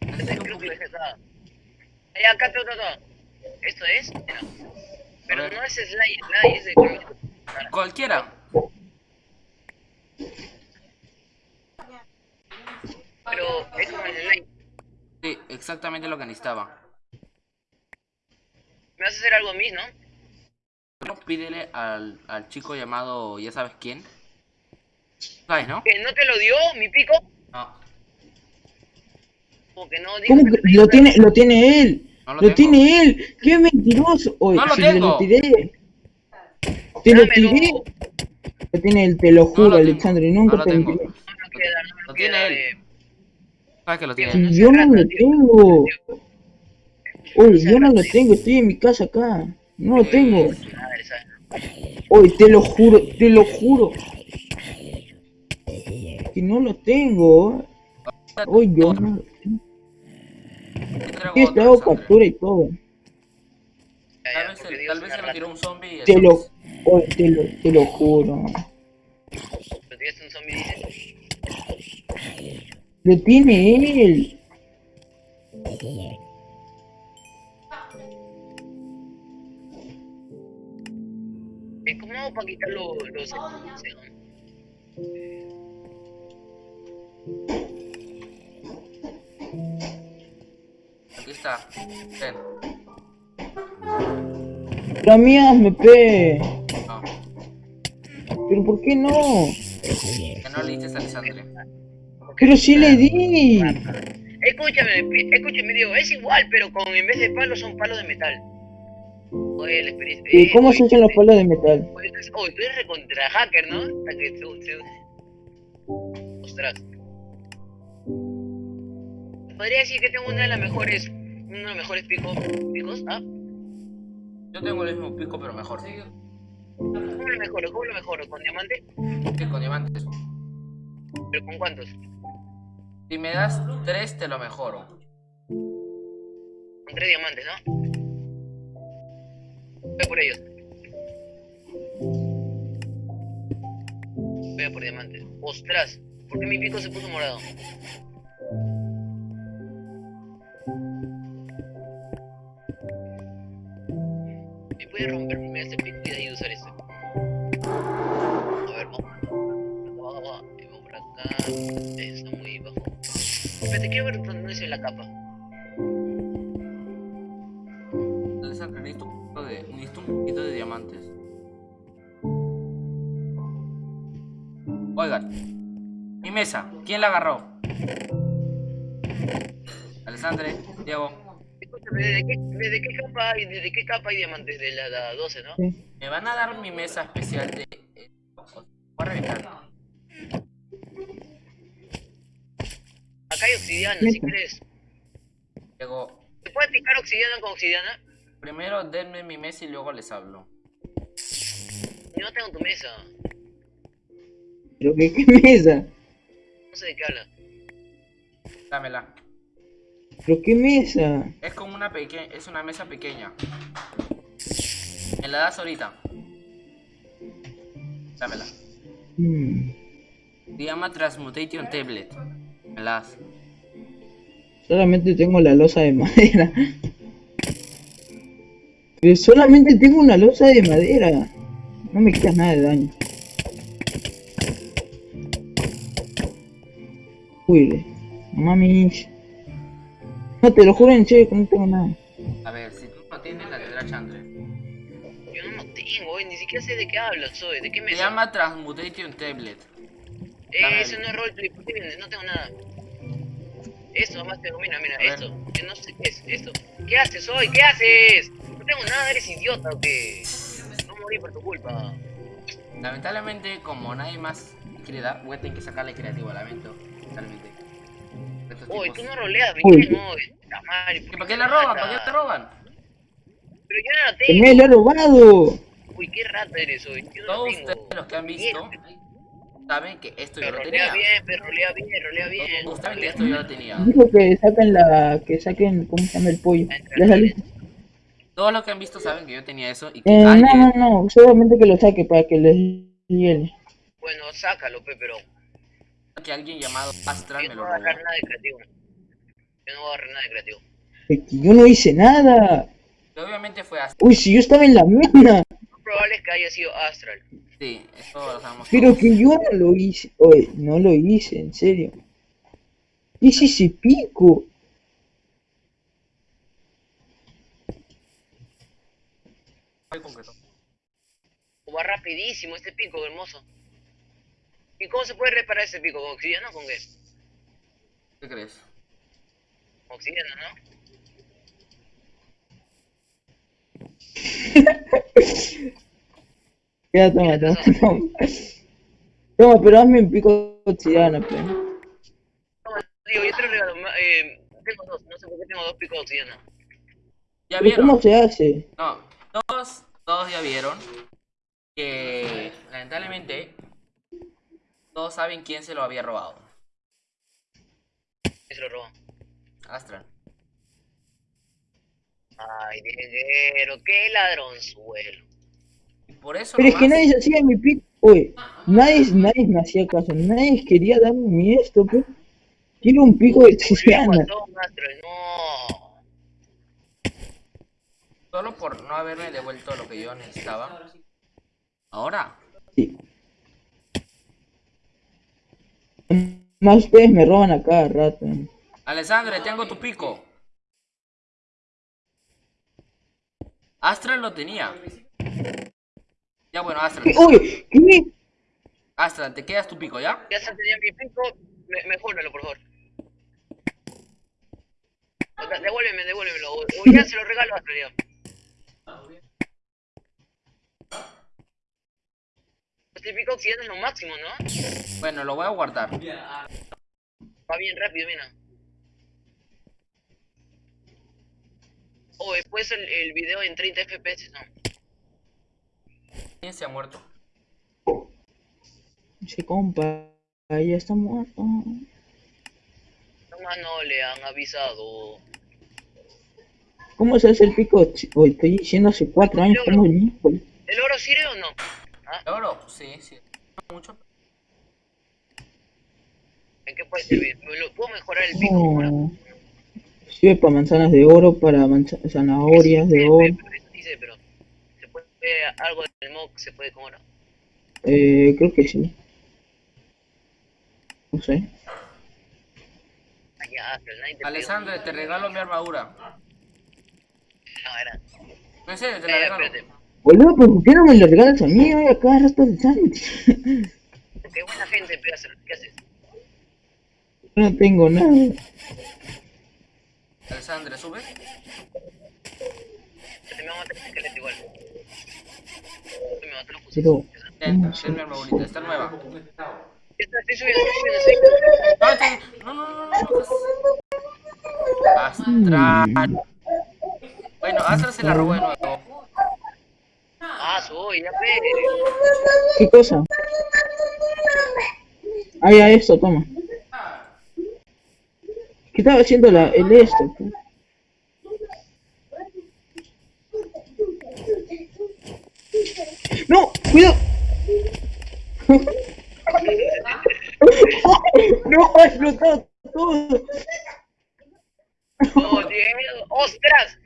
Un Creo que poquito. dejé acá. Todo, todo. ¿Esto es? Pero no es slime, slime, es de. Cualquiera. Pero es como el slime. Sí, exactamente lo que necesitaba. Me vas a hacer algo a mí, ¿no? Pídele al, al chico llamado, ya sabes quién. ¿Sabes, no? ¿Que no te lo dio mi pico? No. Como que no, dijo ¿Cómo que te lo tiene, lo tiene él? No lo lo tiene él. ¡Qué mentiroso! Oye, No lo si te tengo. lo tiré. Te lo tiré. Lo tiene él, te lo juro, lo tengo. Alexandre. Nunca No lo te tengo. No lo no Lo lo tiene él. ¿Sabes que lo tiene? No Si yo no lo tengo. Oye, yo no lo tengo. Estoy en mi casa acá. No lo tengo. Oye, te lo juro, te lo juro. Que no lo tengo. Oye, yo no. Yo traigo Sí, otro, te hago Alessandra. captura y todo. Tal vez, se- Dios tal es vez una se lo tiró un zombie Te lo, oye, te lo, te lo juro. Tiraste un zombie. Lo tiene él. ¿Cómo hago para quitar los... los... Aquí está. Ten. La mía me pe. No. Pero ¿por qué no? Que no le dices a Alessandra. Pero sí le di. Escúchame, escúchame, Diego, es igual, pero con en vez de palos son palos de metal. Oye, la experiencia... ¿Y cómo se hacen los palos de metal? Oye, tú eres- oye, tú eres recontra hacker, ¿no? Ostras. Podría decir que tengo una de las mejores... Uno de los mejores picos... ¿Picos? ¿Ah? Yo tengo el mismo pico, pero mejor. ¿Cómo lo mejoro? ¿Cómo lo mejoro? ¿Con diamante? Que con diamantes. ¿Pero con cuántos? Si me das tres, te lo mejoro. Con tres diamantes, ¿no? Voy a por ellos. Voy a por diamantes. Ostras, ¿por qué mi pico se puso morado? ¿Me puede romper este pico y usar este? A ver, vamos. Vamos, vamos, vamos por acá. Está muy bajo. Espérate, quiero ver dónde es la capa. Un poquito de, un poquito de diamantes. Oigan, mi mesa, ¿quién la agarró? Alessandre, Diego, ¿desde qué, desde qué capa hay, desde qué capa hay diamantes? De la, la 12, ¿no? Sí. me van a dar mi mesa especial de. eh, Voy a reventar. Acá hay obsidiana, si Neta. quieres. Diego, ¿Se puede picar obsidiana con obsidiana? primero denme mi mesa y luego les hablo. Yo no tengo tu mesa. ¿Pero qué, qué mesa? No sé de qué habla. Dámela. ¿Pero qué mesa? Es como una pequeña, es una mesa pequeña. Me la das ahorita. Dámela. Hmm, Se llama Transmutation Tablet. Me la das. Solamente tengo la losa de madera. Pero solamente tengo una losa de madera. No me quitas nada de daño. Uy, mami. No, te lo juro en serio que no tengo nada. A ver, si tú no tienes, la tendrá Chandre. Yo no tengo, oye, ni siquiera sé de qué hablas, soy. ¿De qué me Se llama Transmutation Tablet. Eh, eso no es roleplay, ¿por qué vienes? No tengo nada. Esto nomás tengo, mira, mira, esto. Yo no sé qué es esto. ¿Qué haces hoy? ¿Qué haces? No tengo nada, eres idiota o qué. No morí por tu culpa. Lamentablemente, como nadie más quiere dar, voy a tener que sacarle creativo, lamento. Totalmente. Estos Oye, tipos- tú no roleas oye. La madre, ¿Y ¿Para qué la roban? ¿Para qué la roban? Pero yo no la ¡Que tengo. me lo he robado! Uy, qué rata eres hoy. Yo no Todos la tengo. ustedes los que han visto saben que esto yo Pero lo rolea tenía. bien, pero rolea bien, rolea bien. Todos saben que esto yo lo tenía. Dijo que saquen la. que saquen. ¿cómo se llama el pollo? Ya salió. Todos los que han visto saben que yo tenía eso y que Eh, no, alguien, no, no, solamente que lo saque para que les hiele. Bueno, sácalo, pe, pero que alguien llamado Astral yo me no lo voy a robó. agarrar nada de creativo. Yo no voy a agarrar nada de creativo. Es que yo no hice nada. Y obviamente fue Astral. Uy, si yo estaba en la mina. Lo probable es que haya sido Astral. Sí, eso lo sabemos Pero todos. que yo no lo hice. Oye, no lo hice, en serio. ¿Qué es ese pico? Va rapidísimo este pico, hermoso. ¿Y cómo se puede reparar ese pico? ¿Con obsidiana o con qué? ¿Qué crees? Obsidiana, ¿no? Ya, toma, toma, toma. Toma, pero hazme un pico obsidiana, pues. Toma, digo, yo te lo regalo. Eh, tengo dos, no sé por qué tengo dos picos de obsidiana. ¿Ya vieron? ¿Cómo se hace? No, todos, todos ya vieron que lamentablemente todos saben quién se lo había robado. ¿Quién se lo robó? Astral. Ay, Dieguero, qué ladronzuelo. Y por eso Pero es que nadie se hacía mi pico. Oye, nadie, nadie me hacía caso. Nadie quería darme mi esto, pues. Quiero un pico de Astral, no. Solo por no haberme devuelto lo que yo necesitaba. Ahora, Sí. Más ustedes me roban a cada rato. Alessandre, tengo tu pico. Astral lo tenía. Ya bueno, Astral. Uy, ¿qué? Astral, te quedas tu pico, ¿ya? Ya se tenía mi pico, me, mejóralo, por favor. O sea, Devuélveme, devuélvemelo. O, o ya se lo regalo a Astral, ya. Este pico obsidiana es lo máximo, ¿no? Bueno, lo voy a guardar. Va bien rápido, mira. O después el, el video en 30 FPS, ¿no? ¿Quién se ha muerto? Ese compa, ya está muerto. Nomás no le han avisado. ¿Cómo se hace el pico? Hoy estoy diciendo hace cuatro años como el. ¿El oro sirve o no? ¿El oro? Sí, sí. No mucho. ¿En qué puede servir? ¿Me lo puedo mejorar el pico? No. Sirve para manzanas de oro, para zanahorias de Sí, oro. dice, pero se puede algo del mock se puede con oro. Eh, creo que sí. No sé. Nadie te regalo mi armadura. No, era. No, serio, te la Eh, regalo. espérate. Boludo, ¿pero ¿por qué no me lo regalas a mí? Oye, acá rato de Santi. Qué buena gente, ¿qué haces? no tengo nada. Alessandre, sube. Me a matar el esqueleto igual. Me. Pero, está nueva. Está- Estoy subiendo, estoy subiendo, estoy subiendo. No, no, no, no, no, no. Astral. Bueno, Astral se la robó de nuevo. Ah, soy, ya ve. ¿qué cosa? Ah, ya esto, toma. ¿Qué estaba haciendo la, el esto? ¡No! ¡Cuidado! ¡No! ¡Ha explotado todo! Oh, Diego. ¡Ostras!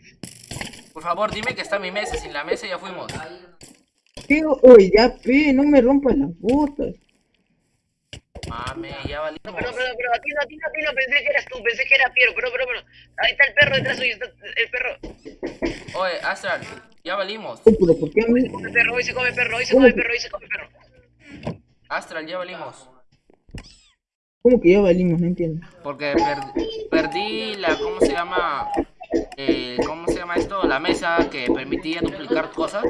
Por favor, dime que está mi mesa. Sin la mesa ya fuimos. ¿Qué? Oye, ya, pe, no me rompas las botas. Mame, ya valimos. No, perdón, pero a ti no, a ti no, a ti no, pensé que eras tú, pensé que era Piero, pero, pero, pero, ahí está el perro detrás suyo, está el perro. Oye, Astral, ya valimos. Oh, pero ¿por qué a mí? Come perro, hoy se come perro, hoy se come perro, hoy se come perro. Astral, ya valimos. ¿Cómo que ya valimos? No entiendo. Porque per- perdí la, ¿cómo se llama? Eh, ¿Cómo se llama esto? La mesa que permitía duplicar cosas.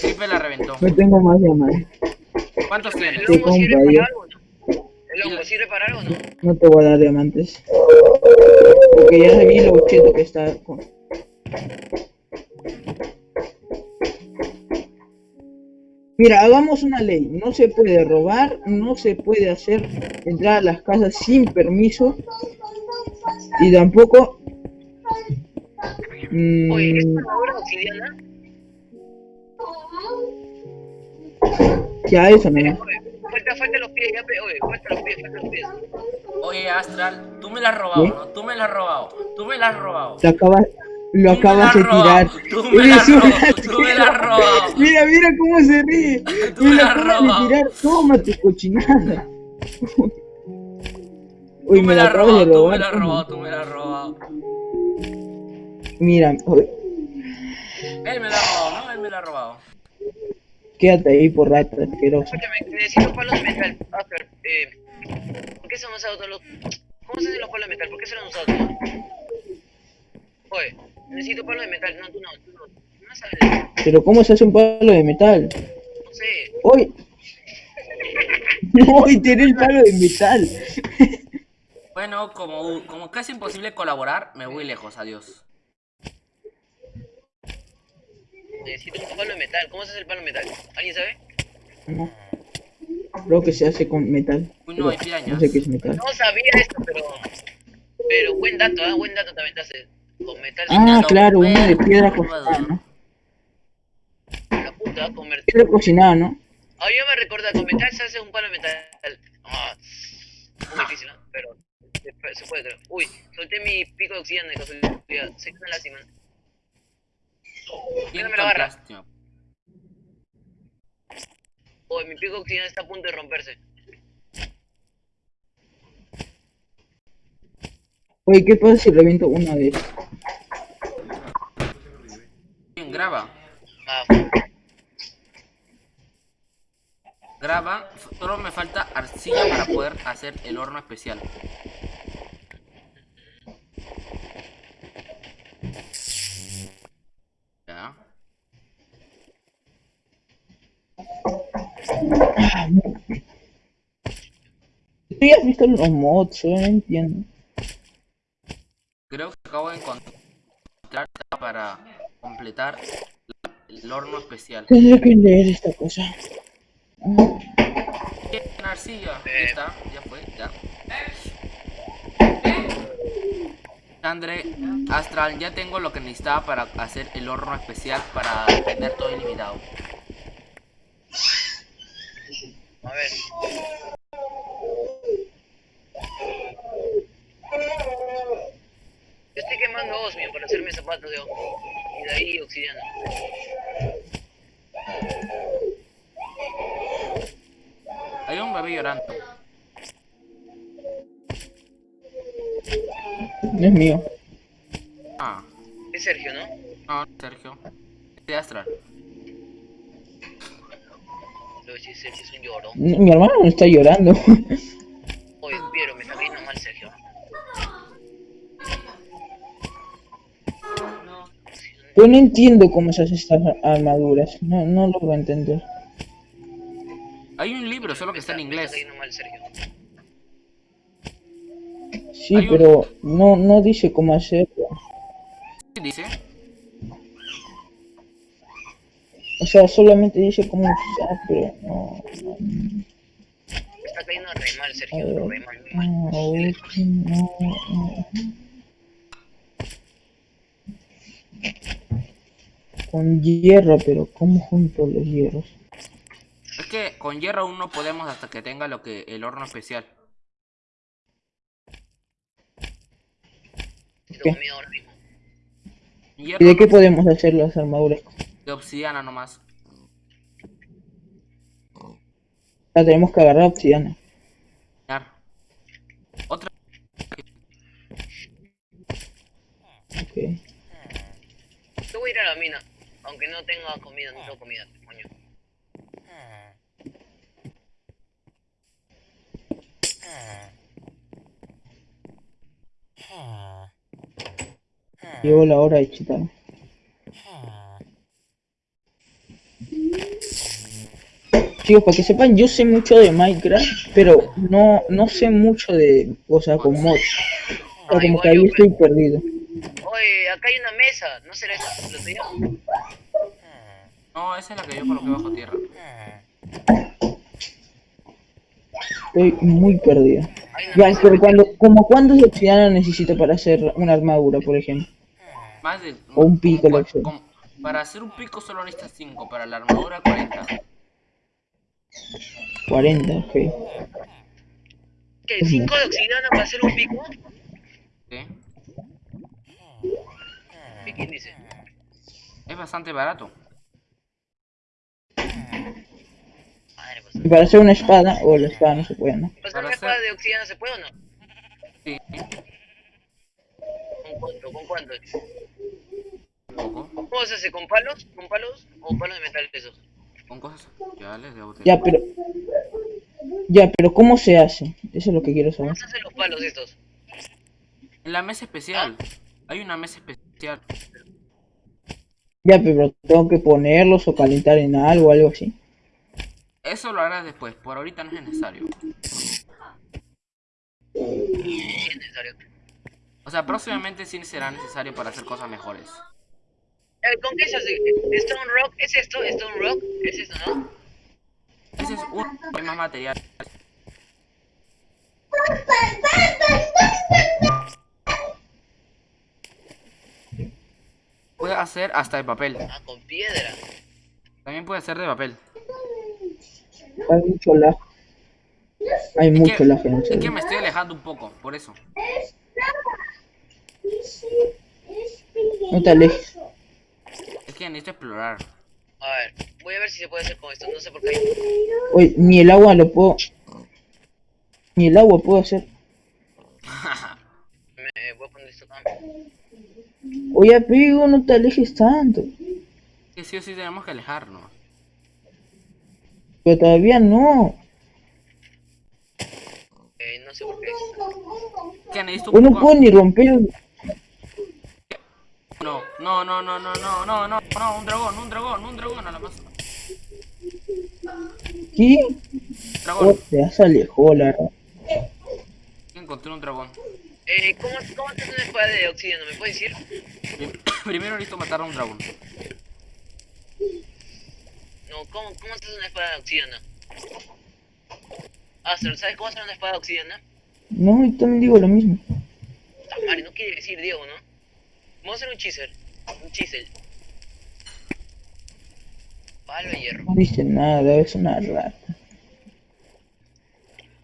Triple la reventó. No tengo más llamadas. ¿Cuántos tienes? ¿El hongo sirve para algo o no? ¿El hongo sirve para algo o no? No te voy a dar diamantes. Porque ya vi lo cheto que está con... Mira, hagamos una ley. No se puede robar, no se puede hacer entrar a las casas sin permiso. Y tampoco... mm, Oye, ¿esta armadura obsidiana? ya eso. Oye, falta, falta los pies, ya, oye, falta los pies, falta los pies. Oye, Astral, tú me la has robado, ¿Qué? ¿no? Tú me la has robado. Tú me la has robado. Lo acabas, lo Tú acabas de tirar. tú me la robado, tú me la has ratero. robado. Mira, mira cómo se ríe. Tú me me la robado. tirar. Toma tu cochinada. Uy, Tú me me la robado, tú me la has robado, tú me la has robado. Mira, oye, Él me la ha robado, ¿no? Él me la ha robado. quédate ahí por rata asqueroso. Escúchame, necesito palos de metal. After, eh, ¿por qué se han usado todos los... ¿Cómo se hacen los palos de metal? ¿Por qué se los han usado todos? Oye, necesito palos de metal. No, tú no, tú no. No sabes, Pero ¿cómo se hace un palo de metal? no sé. Uy. Uy, tiene el palo de metal. Bueno, como, como casi imposible colaborar, me voy lejos, adiós. Necesito un palo de metal. ¿Cómo se hace el palo de metal? ¿Alguien sabe? No. Creo que se hace con metal. Uy, no, hay pirañas. No sé qué es metal. No sabía esto, pero... Pero buen dato, ¿ah? Buen dato también te hace. Con metal. Ah, no, claro, una de bueno, piedra cocinada, ¿no? La puta, con mer- Piedra cocinada, ¿no? Ah, yo me recuerdo, con metal se hace un palo de metal. Ah, muy difícil, ¿no? Pero se puede, se puede, creo. Uy, solté mi pico de oxígeno de casualidad. Sé que es una lástima. Quinto me la agarra. plástico. Uy, mi pico de oxígeno está a punto de romperse. Oye, ¿qué pasa si reviento una esas? Bien, graba. Ah, Graba. Solo me falta arcilla para poder hacer el horno especial. Ya. Tú ya has visto los mods, yo no entiendo. Creo que acabo de encontrar para completar el horno especial. Tendré que leer esta cosa. Bien, arcilla. Ya está, ya fue, ya. Andre, Astral, ya tengo lo que necesitaba para hacer el horno especial para tener todo ilimitado. a ver. Yo estoy quemando osmio para hacerme zapatos de ojo. Y de ahí obsidiana. Hay un bebé llorando. No es mío. Ah, Es Sergio, ¿no? no, Sergio. De Astral. Lo Sergio es un llorón. N- Mi hermano no está llorando. Oye, Piero, me está cayendo mal Sergio. Yo no entiendo cómo se hacen estas armaduras. No, no logro entender. Hay un libro, solo que está en Me inglés. está mal Sergio. Sí, Hay un- pero no, no dice cómo hacerlo. ¿Qué dice? O sea, solamente dice cómo usar, pero no. está cayendo re mal Sergio, ver. re mal, no, no, no. Con hierro, pero ¿cómo junto los hierros? Es que con hierro aún no podemos hasta que tenga lo que el horno especial. Hierro ¿Y de qué podemos hacer las armaduras? de obsidiana nomás. La tenemos que agarrar obsidiana. Otra. Ok. Yo voy a ir a la mina. Aunque no tenga comida, no tengo comida, coño. Llegó la hora de chitar. Chicos, para que sepan, yo sé mucho de Minecraft, pero no, no sé mucho de, o sea, con mods. O sea, como que ahí estoy perdido. Oye, acá hay una mesa. ¿No será esa? ¿Lo tuyo? No, esa es la que yo coloqué bajo tierra. Estoy muy perdido. Mesa. pero cuando, como cuántos de obsidiana necesito para hacer una armadura, por ejemplo. Más de. O un pico, como lo como- Para hacer un pico solo necesitas 5, para la armadura 40. 40, ok. ¿Qué? ¿Cinco de obsidiana para hacer un pico? ¿Sí? ¿Qué quién dice? Es bastante barato. Madre, pues. Y para hacer una espada, o la espada no se puede, ¿no? ¿Pasar Para una espada de obsidiana se puede o no? Sí. ¿Con cuánto? ¿Con cuánto? ¿Cómo se hace? ¿Con palos? ¿Con palos? ¿O palos de metal esos? Con cosas. Ya les debo tener. Ya, pero... Ya, pero ¿cómo se hace? Eso es lo que quiero saber. ¿Cómo se hacen los palos estos? En la mesa especial. Hay una mesa especial. Ya, pero tengo que ponerlos o calentar en algo, algo así. Eso lo harás después. Por ahorita no es necesario. Sí, es necesario. O sea, próximamente sí será necesario para hacer cosas mejores. ¿Con qué se hace? ¿Stone Rock? ¿Es esto? ¿Stone Rock? ¿Es esto, no? Ese es uno. Hay más material. Puede hacer hasta de papel. Ah, con piedra. También puede ser de papel. Hay mucho lag. Hay Es mucho que, lag en el es que me estoy alejando un poco, por eso. No te alejes. Es que necesito explorar. A ver, voy a ver si se puede hacer con esto. No sé por qué. Oye, ni el agua lo puedo... Ni el agua puedo hacer. Me voy a poner esto acá. Oye, amigo, no te alejes tanto. Que sí o sí tenemos que alejarnos. Pero todavía no. Eh, no sé por qué. Que necesito un no puedo ni romper... No, no, no, no, no, no, no, no, no, un dragón, un dragón, un dragón a la masa. ¿Qué? Oh, Dragón, ya se alejó, la encontré un dragón. Eh, ¿cómo, cómo haces una espada de obsidiana? ¿Me puedes decir? Prim- Primero necesito matar a un dragón. No, ¿cómo, cómo haces una espada de obsidiana? Astro, ¿sabes cómo hacer una espada de obsidiana? No, yo también digo lo mismo. Puta madre, no quiere decir Diego, ¿no? Vamos a hacer un chisel. Un chisel. Palo de hierro. No dice nada, es una rata.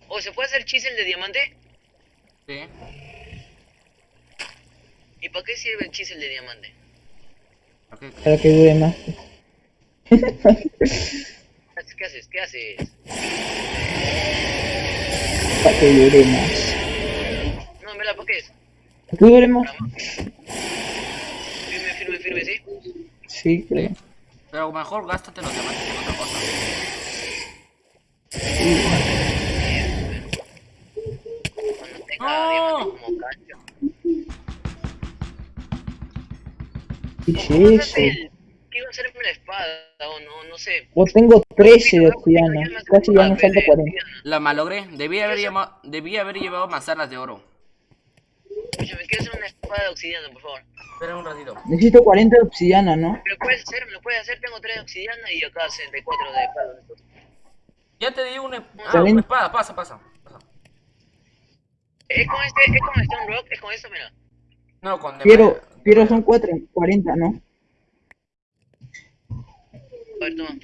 ¿O se puede hacer chisel de diamante? Sí. ¿Y para qué sirve el chisel de diamante? Para que dure más. ¿Qué haces? ¿Qué haces? Para que dure más. No, en verdad, ¿para qué es? ¿Para que dure más? Para más. Firme, firme, firme, ¿sí? Sí, creo. Pero mejor gástate los diamantes en otra cosa. Cuando tenga No. diamante como cancha. ¿Qué ¿Cómo es eso? Quiero hacerme la espada, o no, no sé. Yo tengo 13 de obsidiana. Casi ya me falta 40. La malogré. Debí haber, llama- debí haber llevado manzanas de oro. Escúchame, quiero hacer una espada de obsidiana, por favor. Espera un ratito. Necesito 40 de obsidiana, ¿no? ¿Me lo puedes hacer? ¿Me lo puedes hacer? Tengo 3 de obsidiana y acá 64 de estos. Ya te di una, ah, una espada. Pasa, pasa. pasa. ¿Es con este? ¿Es con Stone Rock? ¿Es con esto? Mira. No, con Quiero, quiero son 4, 40, ¿no? A ver, toma.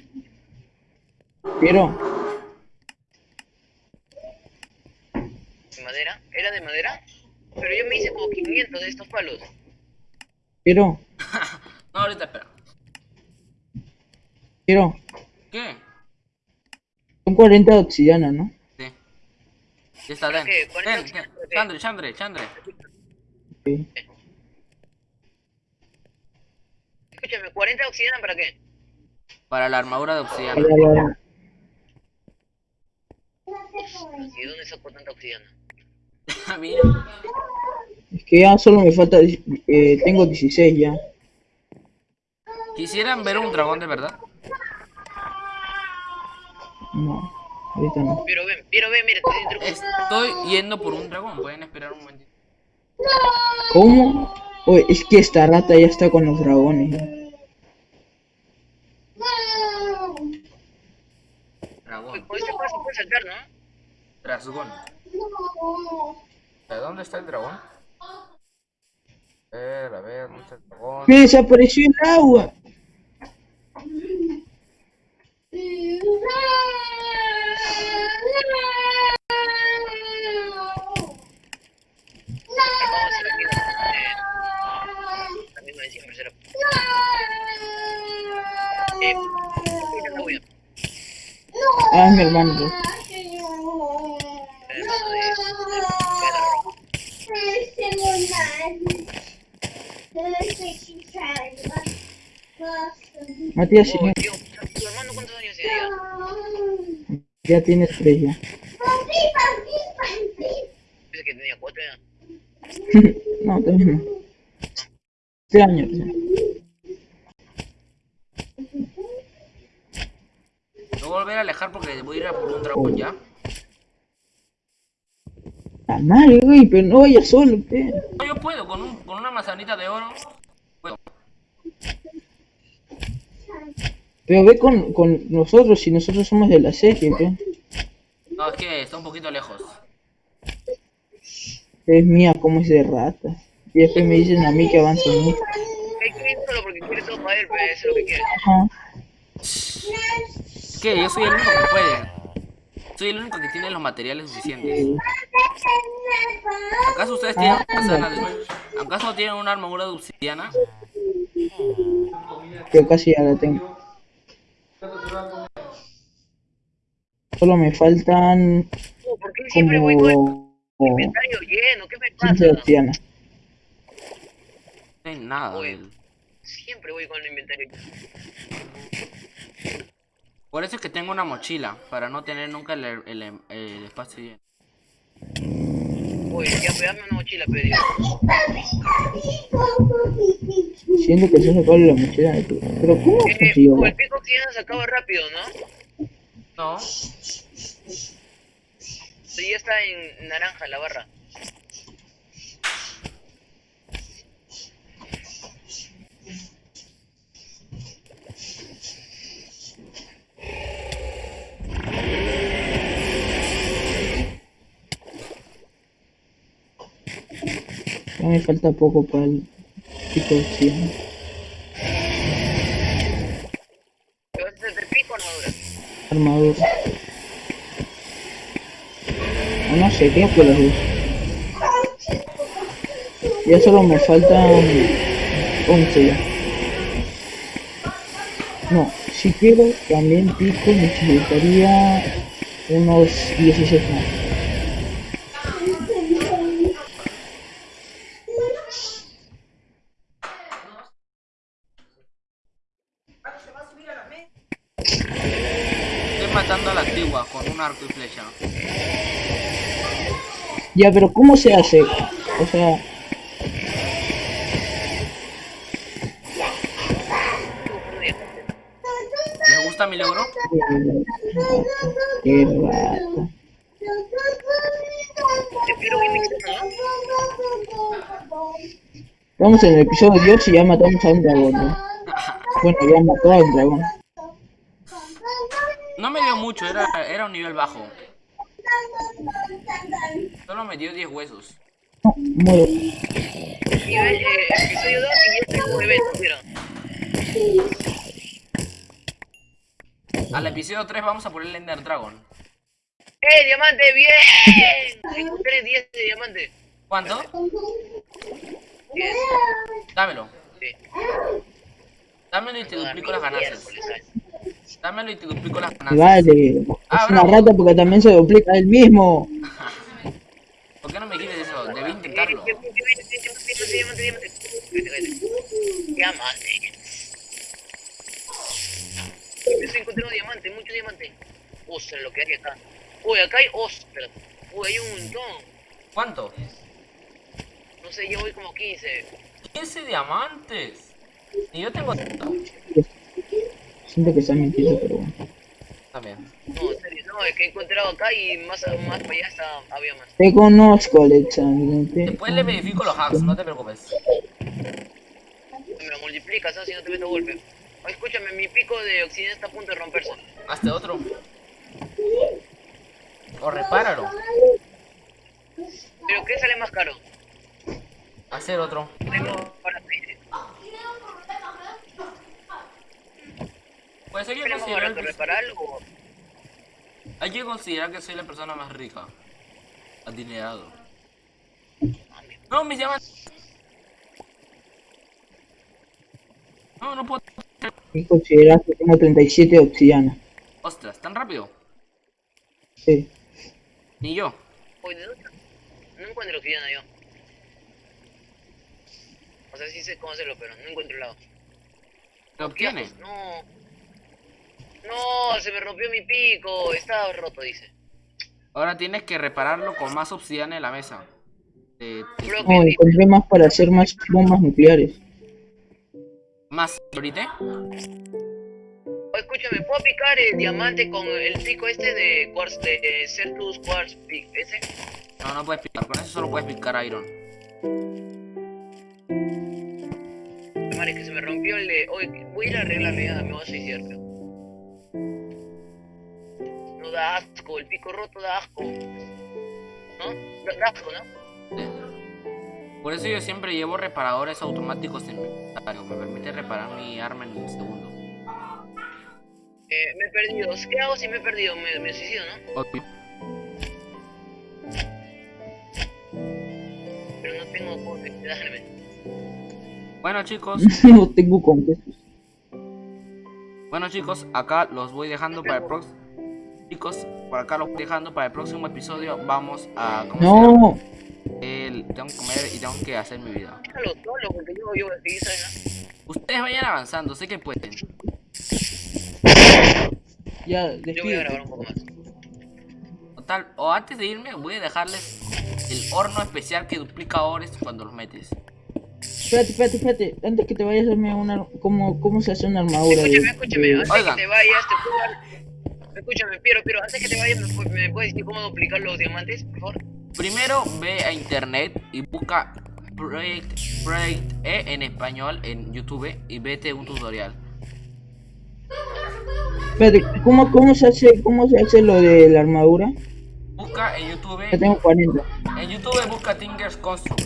Quiero. ¿De madera? ¿Era de madera? Pero yo me hice como 500 de estos palos. Quiero. No, ahorita espera. Quiero. ¿Qué? Son 40 de obsidiana, ¿no? Sí. Ya está, ten. la Ten, ten. Chandre, Chandre, Chandre. Sí. Escúchame, ¿40 de obsidiana para qué? Para la armadura de obsidiana. ¿Y de dónde saco tanta obsidiana? Mira. Es que ya solo me falta. eh, tengo 16 ya. ¿Quisieran ver un dragón de verdad? No, ahorita no. Pero ven, pero ven, mira. Estoy yendo por un dragón. Pueden esperar un momentito. ¿Cómo? Oye, es que esta rata ya está con los dragones. Dragón. Saltar, ¿no? Dragón. ¿De dónde está el dragón? A ver, a ver, ¿dónde está el dragón? ¡Me desapareció el agua! Aquí eh. Eh. Ah, es mi hermano. pues. Matías, sí, tío, ¿tu hermano cuántos años tiene ya? ya tienes tres ya. Pensé que tenía cuatro ya. no, también no. Tres años ya. Me voy a volver a alejar porque voy a ir a por un dragón ya. La madre, güey, pero no vayas solo, pe. No, yo puedo, con, un, con una manzanita de oro. Puedo. Pero ve con, con nosotros, si nosotros somos de la serie, pe. No, es que está un poquito lejos. Es mía, como es de rata. Y después me dicen a mí que avanzo mucho. Hay que ir solo porque quiere todo para él, pero eso es lo que quiere. Ajá. Que yo soy el único que puede. Soy el único que tiene los materiales suficientes. ¿Acaso ustedes tienen manzana de... ¿Acaso tienen una armadura de obsidiana? Yo casi ya la tengo. Solo me faltan ¿Por qué siempre voy con el como inventario lleno? ¿Qué me 15 de pasa? obsidiana. No hay nada. Del- Siempre voy con el inventario lleno. Por eso es que tengo una mochila, para no tener nunca el, el- el espacio lleno. Oye, ya pegame una mochila, pero. Siento que se sacó la mochila de tu... Pero ¿cómo consiguió? el pico oxidana se acaba rápido, ¿no? No, Sí, ya está en naranja la barra. Ya me falta poco para el pico de obsidiana. ¿Te vas a hacer el pico o armadura? Armadura. O no sé, creo que los dos. Ya solo me faltan 11 ya. No, si quiero también pico necesitaría unos 16 más. estoy matando a la antigua con un arco y flecha. Ya, pero ¿cómo se hace? O sea, ¿Les gusta mi logro? qué. Estamos en el episodio 10 y ya matamos a un dragón. ¿no? Bueno, ya mató a un dragón. No me dio mucho, era, era un nivel bajo. Solo me dio 10 huesos. No, muero. Nivel, eh, episodio 2 y ya tengo un evento, mira. Al episodio 3 vamos a ponerle Ender Dragon. ¡Eh, diamante, bien! Tengo 3 10 de diamante. ¿Cuánto? 10. Dámelo. Sí. Dámelo y te duplico las ganancias. Dámelo y te duplico las Y ganancias. Vale, es Ah, una rata porque también se duplica él mismo. ¿Por qué no me dijiste eso? Debí Eh, intentarlo. diamante, diamante, diamante, diamante. Mucho diamante. Ostras, lo que hay acá. Uy, acá hay ostras. Uy, hay un montón. ¿Cuánto? No sé, yo voy como 15. 15 diamantes. Y yo tengo Siento que está mintiendo, pero bueno. también. No, en serio, no, es que he encontrado acá y más, más para allá está, había más. Te conozco, Alexander. te Después le verifico los hacks, no te preocupes. Me lo multiplicas, ¿no? Si no te meto golpe. Escúchame, mi pico de obsidiana está a punto de romperse. Hazte otro. O repáralo. ¿Pero qué sale más caro? Hacer otro. Pues hay que ¿Tenemos considerar que, reparar o...? hay que considerar que soy la persona más rica. Adinerado. No, mis diamantes. No, no puedo. Y consideras que tengo 37 de obsidiana. Ostras, tan rápido. Sí. Ni yo. Oye, ¿de dónde? No encuentro obsidiana yo. O sea, sí sé cómo hacerlo, pero no encuentro el lado. ¿Lo obtiene? No. No, se me rompió mi pico. Estaba roto, dice. Ahora tienes que repararlo con más obsidiana en la mesa. Eh, te- No, encontré más para hacer más bombas nucleares. ¿Más ahorita? Escúchame, ¿puedo picar el diamante con el pico este de Quartz, de Certus Quartz Pick? ¿Ese? No, no puedes picar. Con eso solo puedes picar iron. Madre, que se me rompió el de... Oye, voy a ir a arreglarlo ya, me voy a suicidar. No da asco, el pico roto da asco. ¿No? Da, da asco, ¿no? Sí. Por eso yo siempre llevo reparadores automáticos en mi inventario. Me permite reparar mi arma en un segundo. Eh, me he perdido. ¿Qué hago si me he perdido? Me, me suicido, ¿no? Obvio. Pero no tengo cómo suicidarme. Bueno chicos, no tengo con qué. bueno chicos, acá los voy dejando para el próximo. Chicos, por acá los voy dejando para el próximo episodio. Vamos a. ¿cómo se llama? No, El- tengo que comer y tengo que hacer mi vida. Ustedes vayan avanzando, sé que pueden. ya? Yo voy a grabar un poco más. Total, o antes de irme, voy a dejarles el horno especial que duplica ores cuando los metes. Espérate, espérate, espérate. Antes que te vayas, hazme una. ¿Cómo, cómo se hace una armadura? Escúchame, de- escúchame. Antes Oigan. que te vayas, te puedo dar... Escúchame, Piero, Piero, antes que te vayas, ¿me, me puedes decir cómo duplicar los diamantes, por favor? Primero ve a internet y busca Project, Project E en español en YouTube y vete un tutorial. Espérate, ¿cómo, cómo, se hace, ¿cómo se hace lo de la armadura? Busca en YouTube, Ya tengo 40. en YouTube busca Tinker's Construct.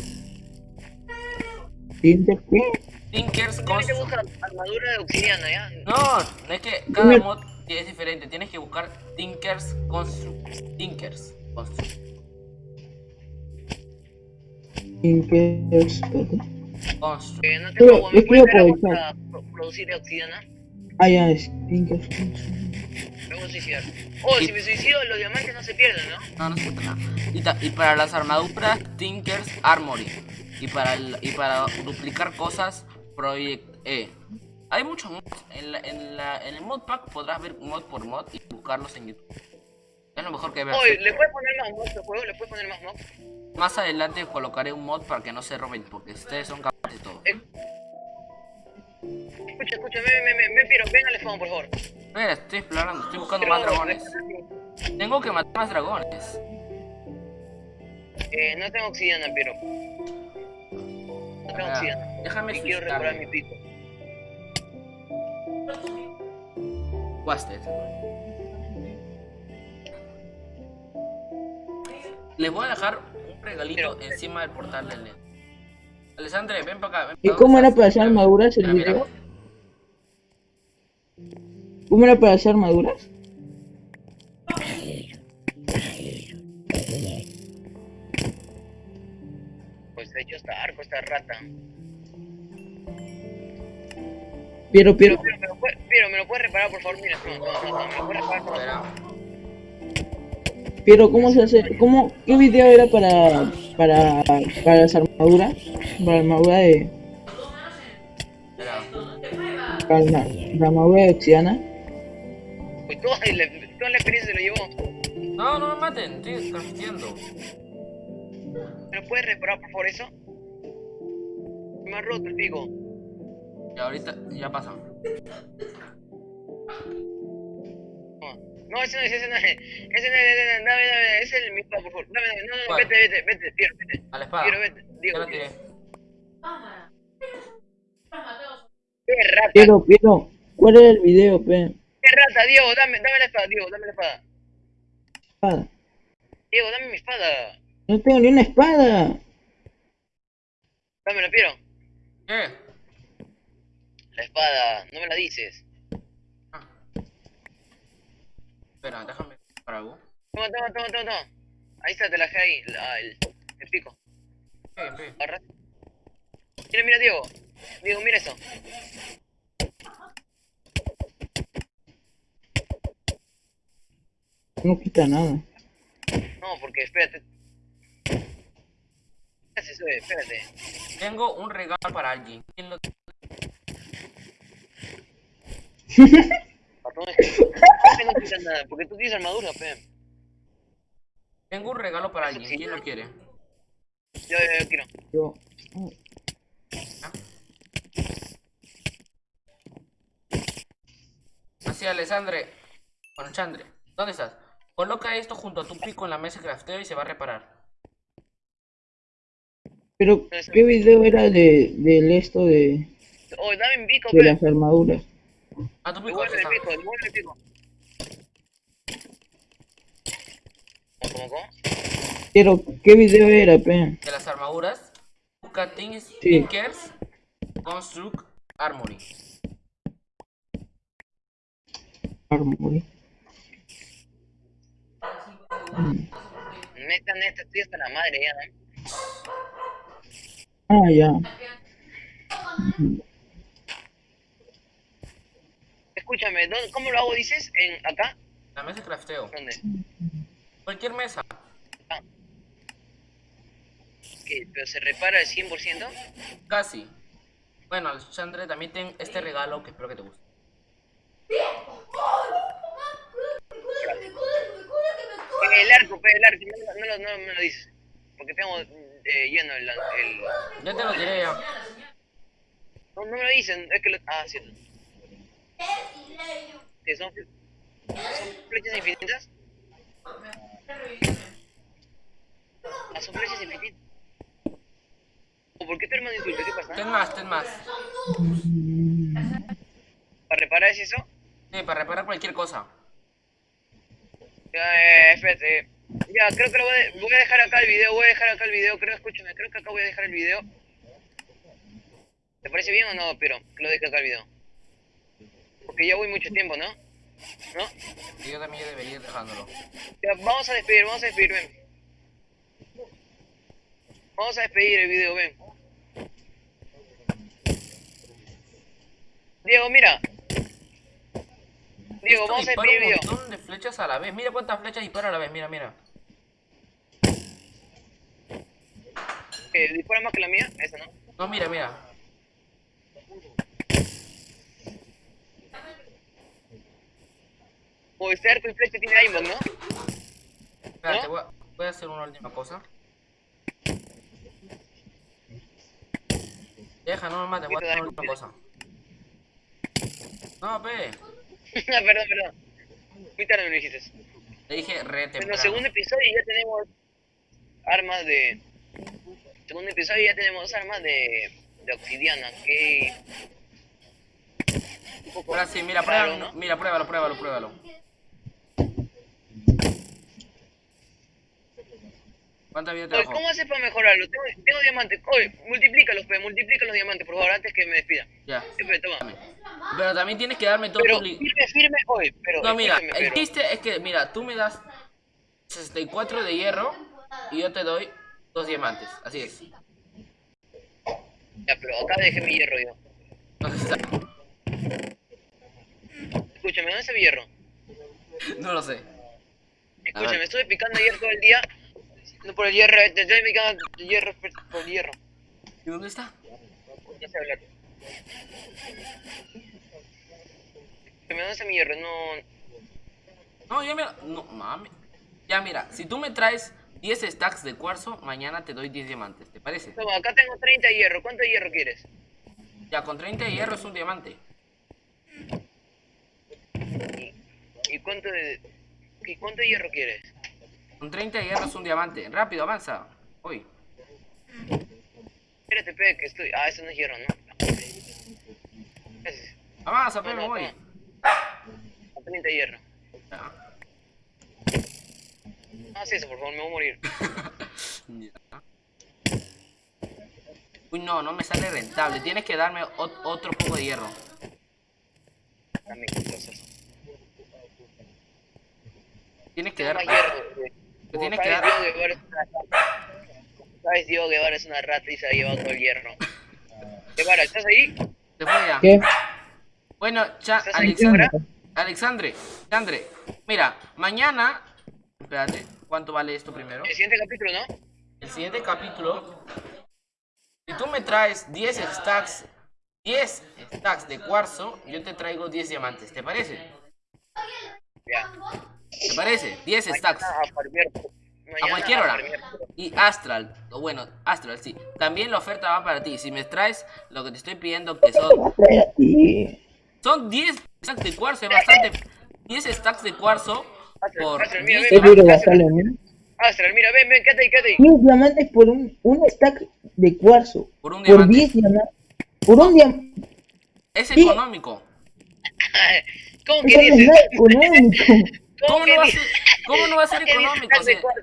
¿Tinter qué? Tinker's Construct. busca armadura de obsidiana, ¿ya? No, es que cada mod es diferente. Tienes que buscar Tinker's Construct. Tinker's Construct. Tinker. Espérate. Construct. Eh, no tengo agua, ¿me es que yo pro- producir obsidiana? Ah, ya es. Tinker. Me voy a suicidar. Oh, si me suicido, los diamantes no se pierden, ¿no? No, no se nada. Y, y para las armaduras, Tinker's Armory. Y para, el- y para duplicar cosas, Project E. Hay muchos mods. En, la- en, la- en el mod pack podrás ver mod por mod y buscarlos en YouTube. Es lo mejor que ver. Oye, ¿le puedes poner más mods al juego? ¿Le puedes poner más mods? Más adelante colocaré un mod para que no se roben, porque ustedes son capaces de todo. Escucha, escucha, ven, ven, ven, ven, Piero, ven al spawn, por favor. Espera, estoy explorando, estoy buscando Pero, más dragones. Tengo que matar más dragones. Eh, no tengo obsidiana, Piero. No tengo obsidiana. déjame Y quiero recuperar mi pico. Wasted. Les voy a dejar regalito Pero- encima del portal del net. Alessandre, ven para acá. ven ¿Y cómo era para hacer armaduras el Mira, mira. video? ¿Cómo era para hacer armaduras? Pues de hecho está arco, esta rata. Piero, Piero. Pero, pero, pero, pero, ¿me lo puedes reparar, por favor? Mira, no, no, no, no, ¿me lo puedes reparar, por favor? Pero ¿cómo se hace? ¿Cómo? ¿Qué video era para para para las armaduras? Para la armadura de para la, la armadura de Oxiana. Pues toda la, toda la experiencia se lo llevó. No, no me maten, estoy transmitiendo. ¿Me lo puedes reparar, por favor, eso? Me ha roto el pico. Y ahorita ya pasa. No, ese no es, ese no es. Ese no es, ese no es. Dame, dame, ese es el mi espada, por favor. Dame, dame, no, no, vete, vete, vete, Piero, vete. A la espada. Piero, vete. Ya Diego, lo Diego. tiré. Qué rata, Pero, pero, ¿cuál era el video, pe? qué rata, Diego, dame, dame la espada, Diego, dame la espada. Espada. Diego, dame mi espada. No tengo ni una espada. Dámela, Piero. ¿Qué? La espada, no me la dices. Ah. Espera, déjame para algo. Toma, toma, toma, toma, toma. Ahí está, te la dejé ahí, la- el, el pico. Ven. Agarra. Mira, mira, Diego. Diego, mira eso. No quita nada. No, porque espérate. ¿Qué? Espérate. Tengo un regalo para alguien. ¿Quién lo Patrón, es que ¿por qué no quitas nada? Porque tú tienes armadura, pe. Tengo un regalo para alguien. ¿Quién lo quiere? Yo, yo, yo quiero. Yo. oh, Así, Alessandre. Bueno, Chandre. ¿Dónde estás? Coloca esto junto a tu pico en la mesa de crafteo y se va a reparar. Pero, ¿qué video era de del esto de, Oye, dame mi pico, de pe. las armaduras? A tu pico, Devuelve el pico, devuelve el pico. ¿Cómo, cómo? Pero, ¿qué video era, pe? De las armaduras. Things, Sí. Tinkers, Construct, Armory. Armory. Neta, neta, estoy hasta la madre ya, ¿no? Ah, ya. Escúchame, ¿dónde- ¿cómo lo hago, dices? ¿En acá? La mesa de crafteo. ¿Dónde? Cualquier mesa. ¿Qué? ¿Pero se repara al 100%? Casi. Bueno, Alessandre, también ten este regalo que espero que te guste. Eh, El arco, pe, el arco, no, no, lo- no me lo dices. Porque tengo eh, lleno el, el... Ya te lo diré ya. No, no me lo dicen, es que lo... Ah, cierto. ¿Qué son? ¿Son flechas infinitas? Ah, son flechas infinitas. ¿O ¿Por qué tu hermano insulta? ¿Qué Ten pasa? más, ten más. ¿Para reparar es eso? Sí, para reparar cualquier cosa. Ya, eh, espérate. Ya, creo que lo voy a, voy a dejar acá el video, voy a dejar acá el video, creo, escúchame, creo que acá voy a dejar el video. ¿Te parece bien o no, pero que lo deje acá el video? Porque ya voy mucho tiempo, ¿no? ¿No? Y yo también debería ir dejándolo. Ya, vamos a despedir, vamos a despedir, ven. Vamos a despedir el video, ven. Diego, mira. Diego, Esto vamos a despedir el un video. montón de flechas a la vez. Mira cuántas flechas dispara a la vez. Mira, mira. Eh, ¿Dispara más que la mía? Esa no. No, mira, mira. Este arco y flecha tiene aimbot, ¿no? Espérate, ¿No? voy a, voy a hacer una última cosa. Deja, no me mates, voy a hacer una última cosa. No, pe. Ah, perdón, perdón. Muy tarde me lo dijiste. Le dije re En el temprano. segundo episodio ya tenemos armas de... Segundo episodio ya tenemos armas de, de obsidiana, que... Ahora sí, mira, raro, pruébalo, mira, pruébalo, pruébalo, pruébalo. ¿Cuánta vida te Oye? ¿cómo haces para mejorarlo? Tengo, tengo diamantes. Oye, multiplícalos, pe, multiplica los diamantes, por favor, antes que me despida. Ya. Toma. Dame. Pero también tienes que darme todo Pero tu... firme, firme, pero... No, mira, el pero- chiste es que, mira, tú me das 64 de hierro y yo te doy dos diamantes. Así es. Ya, pero acá dejé mi hierro yo. ¿Dónde está? Escúchame, ¿dónde está mi hierro? No lo sé. Escúchame, estuve picando ayer todo el día. No por el hierro, te estoy picando el hierro por el hierro. ¿Y dónde está? No sé hablar. Escúchame, ¿dónde está mi hierro? No. No, ya mira. No, mami. Ya mira, si tú me traes 10 stacks de cuarzo, mañana te doy 10 diamantes. ¿Te parece? Toma, acá tengo 30 hierro. ¿Cuánto hierro quieres? Ya, con 30 de hierro es un diamante. ¿Y cuánto de. ¿Y cuánto hierro quieres? Con 30 de hierro es un diamante. Rápido, avanza. Uy. Espérate, pe, que estoy. Ah, eso no es hierro, ¿no? Avanza, pe, No, no, voy. A 30 hierro. Ya. No hagas eso, por favor, me voy a morir. Ya. Uy, no, no me sale rentable. Tienes que darme ot- otro poco de hierro. Dame. Tienes que dar. hierro. Te tienes que sabes, dar. Diego Guevara es una rata. Sabes, Diego Guevara es una rata y se ha llevado todo el hierro. Guevara, ¿estás ahí? Se fue ya. ¿Qué? Bueno, cha, ¿Estás ahí, Alexandre. Alexandre. Alexandre. Mira, mañana. Espérate, ¿cuánto vale esto primero? El siguiente capítulo, ¿no? El siguiente capítulo. Si tú me traes 10 stacks. 10 stacks de cuarzo, yo te traigo 10 diamantes. ¿Te parece? Ya. ¿Te parece? 10 stacks. A cualquier hora. Y Astral, o bueno, Astral, sí. También la oferta va para ti. Si me traes lo que te estoy pidiendo, que ¿Qué son, son 10 stacks de cuarzo, es bastante. 10 stacks de cuarzo por Astral, mira, 10 ven. Astral, mira, ven, ven, quédate ahí, quédate ahí. Mil diamantes por un, un stack de cuarzo. Por un Por diamante. 10 diamantes. Por un diamante. Es económico. ¿Cómo que es dices? nada económico. ¿Cómo no va a ser, cómo no va a ser ¿Cómo que dices económico? stacks de Si, cuarzo?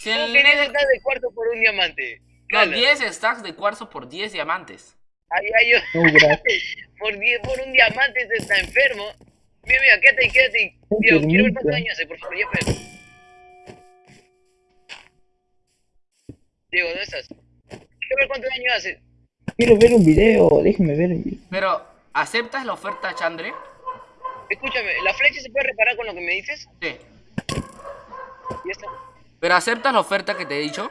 si ¿Cómo el stacks de cuarzo por un diamante? no, Cala. 10 stacks de cuarzo por 10 diamantes. Ay, ay, yo. Por, die- por un diamante este está enfermo. Mira, mira, quédate ahí, quédate. Diego, quiero ver cuántos Enfermito. años hace, por favor, ya pues. Diego, ¿dónde estás? Quiero ver cuántos años hace. Quiero ver un video. Déjeme ver el video. Pero, ¿aceptas la oferta, Chandre? Escúchame, ¿la flecha se puede reparar con lo que me dices? Sí. Ya está. ¿Pero aceptas la oferta que te he dicho?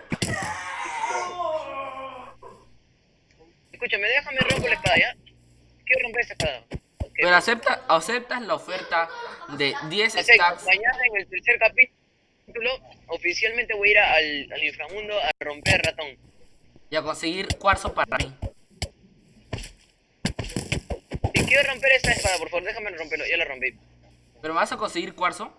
Escúchame, déjame romper la espada, ¿ya? Quiero romper esta espada. Pero acepta, aceptas la oferta de 10 Ok, stacks. mañana en el tercer capítulo, oficialmente voy a ir al, al inframundo a romper ratón. y a conseguir cuarzo para mí. Si quiero romper esta espada, por favor, déjame romperlo, ya la rompí. ¿Pero vas a conseguir cuarzo?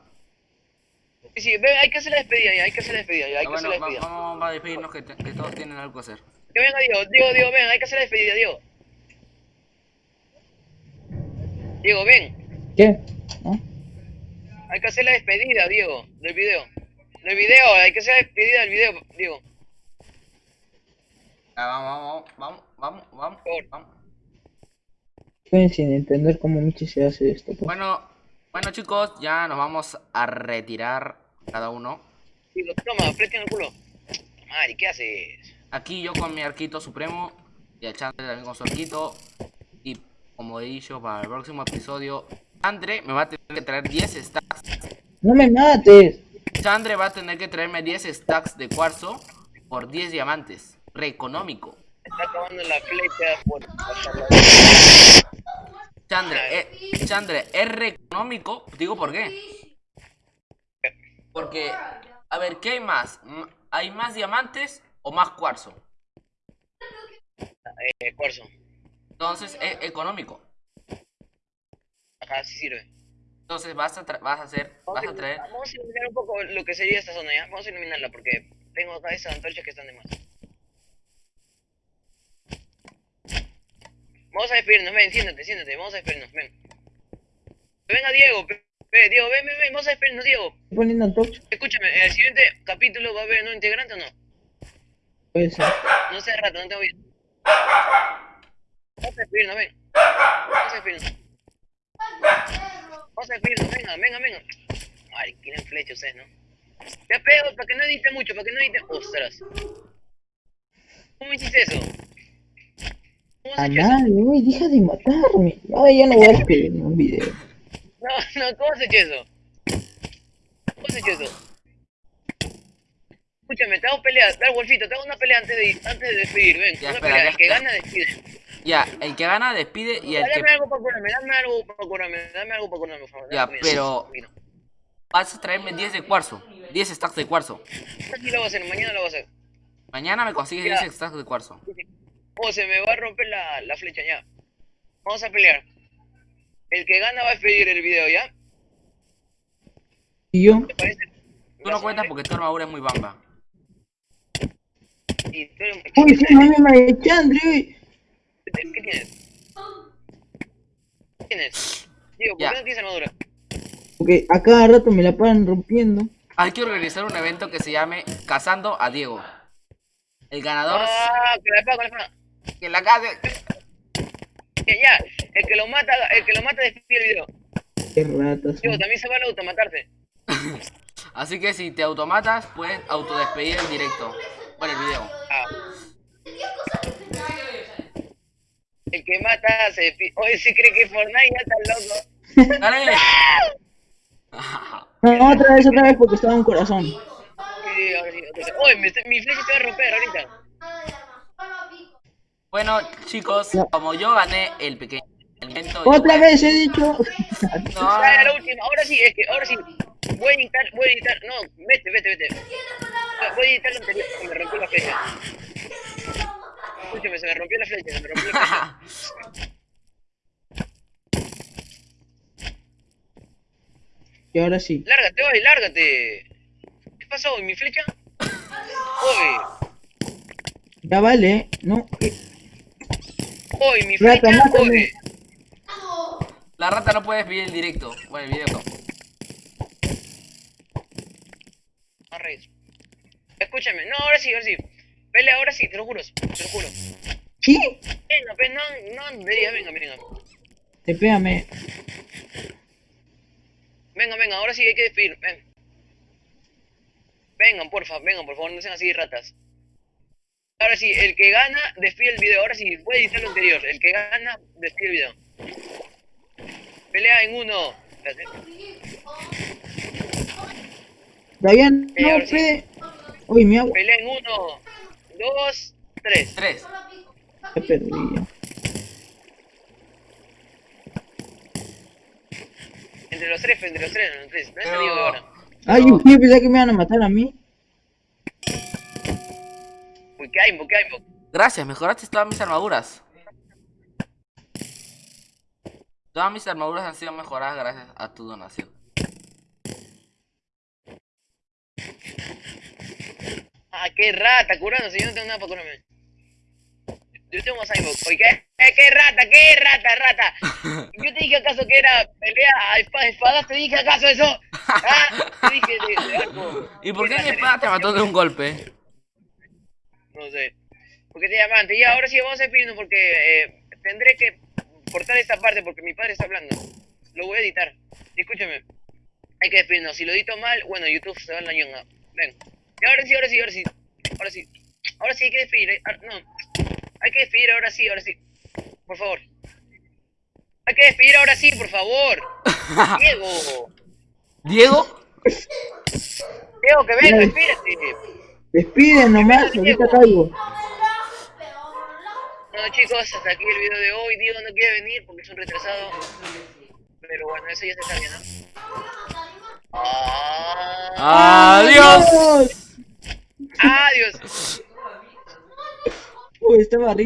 Sí, sí, ven, hay que hacer la despedida ya, hay que hacer la despedida ya, hay Ah, que hacer la va- despedida. vamos a despedirnos que, te- que todos tienen algo que hacer. Que venga Diego, Diego, Diego, ven, hay que hacer la despedida, Diego. Diego, ven, ¿Qué? ¿No? hay que hacer la despedida, Diego, del video. Del video, hay que hacer la despedida del video, Diego. Ah, vamos, vamos, vamos, vamos, vamos, vamos. Estoy sin entender cómo Michi se hace esto. pues. Bueno, bueno chicos, ya nos vamos a retirar cada uno. Diego, toma, en el culo. Mari, ¿qué haces? Aquí yo con mi arquito supremo y el Chandre también con su arquito. Y como he dicho, para el próximo episodio, Chandre me va a tener que traer 10 stacks. No me mates. Chandre va a tener que traerme 10 stacks de cuarzo por 10 diamantes. Re económico. Está acabando la flecha por Chandre, eh, Chandre, es re económico. Digo por qué. Porque, a ver, ¿qué hay más? ¿Hay más diamantes o más cuarzo? eh, cuarzo. Entonces es económico. Ajá, sí sirve. Entonces vas a, tra- vas a hacer, vas a traer. Vamos a iluminar un poco lo que sería esta zona, ¿ya? Vamos a iluminarla porque tengo acá esas antorchas que están de más. Vamos a despedirnos, ven, siéntate, siéntate, vamos a despedirnos, ven. Venga Diego, pe- Diego, ven, ven, ven, vamos a despedirnos, Diego. Estoy poniendo antorcha. Escúchame, en el siguiente capítulo va a haber un integrante o no? Puede ser. No sé rato, no tengo bien. Vamos a despedirnos, ven. Vamos a despedirnos. Vamos a despedirnos, venga, venga, venga. Ay, tienen flecha ustedes, ¿no? Ya pego, para que no edite mucho, para que no edite. Ostras. ¿Cómo hiciste eso? ¿Cómo has Ah, hecho eso? madre, uy, deja de matarme. Ay, ya no voy a escribir un video. No, No, no, ¿cómo has hecho eso? ¿Cómo has hecho eso? Escúchame, te hago pelea, dale Wolfito, te hago una pelea antes de antes de despedir, ven, Ya, una espera, pelea, ya, el que gana despide. Ya, el que gana despide y el Dame que algo para curarme, dame algo para curarme, dame algo para curarme, por favor. Ya, dame pero- vas a traerme 10 de cuarzo. 10 stacks de cuarzo. Aquí lo voy a hacer, mañana lo voy a hacer. Mañana me consigues Ya. 10 stacks de cuarzo. Oh, se me va a romper la, la flecha, ya. Vamos a pelear. El que gana va a despedir el video, ¿ya? Y yo, ¿Te parece? Tú no cuentas porque tu armadura es muy bamba. Y tú eres- uy, sí, mami, Marichandri, uy. ¿Qué tienes? ¿Qué tienes? Digo, ¿por Ya. qué no tienes armadura? Porque a cada rato me la paran rompiendo. Hay que organizar un evento que se llame Cazando a Diego. El ganador Ah, con la espada, con la espada. Que la case. Ya, ya. El que lo mata, el que lo mata despide el video. Qué ratas. Digo, también se vale automatarse. Así que si te automatas, puedes autodespedir en directo. Bueno, el video. Ah. El que mata se despide. Oye, si cree que Fortnite ya está loco. ¡Dale! No, otra vez, otra vez, porque estaba en un corazón. Oye, mi flecha se va a romper ahorita. Bueno, chicos, como yo gané el pequeño evento. Otra vez he dicho. No, Ya, la última. Ahora sí, es que ahora sí. Voy a editar, voy a editar. No, vete, vete, vete. Ah, Voy a editar lo anterior. Se me rompió la flecha. Escúchame, se me rompió la flecha, se me rompió la flecha. Y ahora sí. Lárgate, oye, lárgate. ¿Qué pasó? ¿Y mi flecha? Oye, Ya vale, ¿no? Eh, oye, mi Rata, oye. la rata no puede despedir el directo. Bueno, el video. Escúchame, no, ahora sí, ahora sí. Pelea, ahora sí, te lo juro, te lo juro. ¿Qué? Venga, pues, no, no, venga, venga, venga. Tepéame. Venga, venga, ahora sí hay que despedir, ven. Vengan, porfa, vengan, por favor, no sean así ratas. Ahora sí, el que gana, despide el video. Ahora sí, voy a editar lo anterior. El que gana, despide el video. Pelea en uno. Eh, no, sí. pe. Uy, mi agua. Pelea en uno, dos, tres. 3. Ya perdí. ya. Entre los tres, entre los tres, entre los tres. No es el Diego ahora. Ay, yo yo pensé que me iban a matar a mí. Qué aimbo, qué. Gracias, mejoraste todas mis armaduras. Todas mis armaduras han sido mejoradas gracias a tu donación. Ah, qué rata, curándose. Yo no tengo nada para curarme. Yo tengo más aimbo. Oye, ¿qué? Eh, qué rata, qué rata, rata. Yo te dije acaso que era pelea a espada, espadas. Te dije acaso eso. Ah, te dije de, de arco. ¿Y por qué mi espada te mató de un golpe? No sé. Porque te llaman, ya ahora sí vamos a despedirnos porque eh, tendré que cortar esta parte porque mi padre está hablando. Lo voy a editar. Escúchame. Hay que despedirnos. Si lo edito mal, bueno, YouTube se va a la ñonga. Ven. Y ahora sí, ahora sí, ahora sí. Ahora sí. Ahora sí hay que despedir. eh. Ah, No. Hay que despedir ahora sí, ahora sí. Por favor. Hay que despedir ahora sí, por favor. Diego. ¿Diego? Diego, que venga, espérate. Despiden nomás, ahorita caigo. Bueno chicos, hasta aquí el video de hoy. Diego no quiere venir porque es un retrasado. Pero bueno, eso ya se sabe, ¿no? Ah, ¡Adiós! adiós. Uy, estaba rico.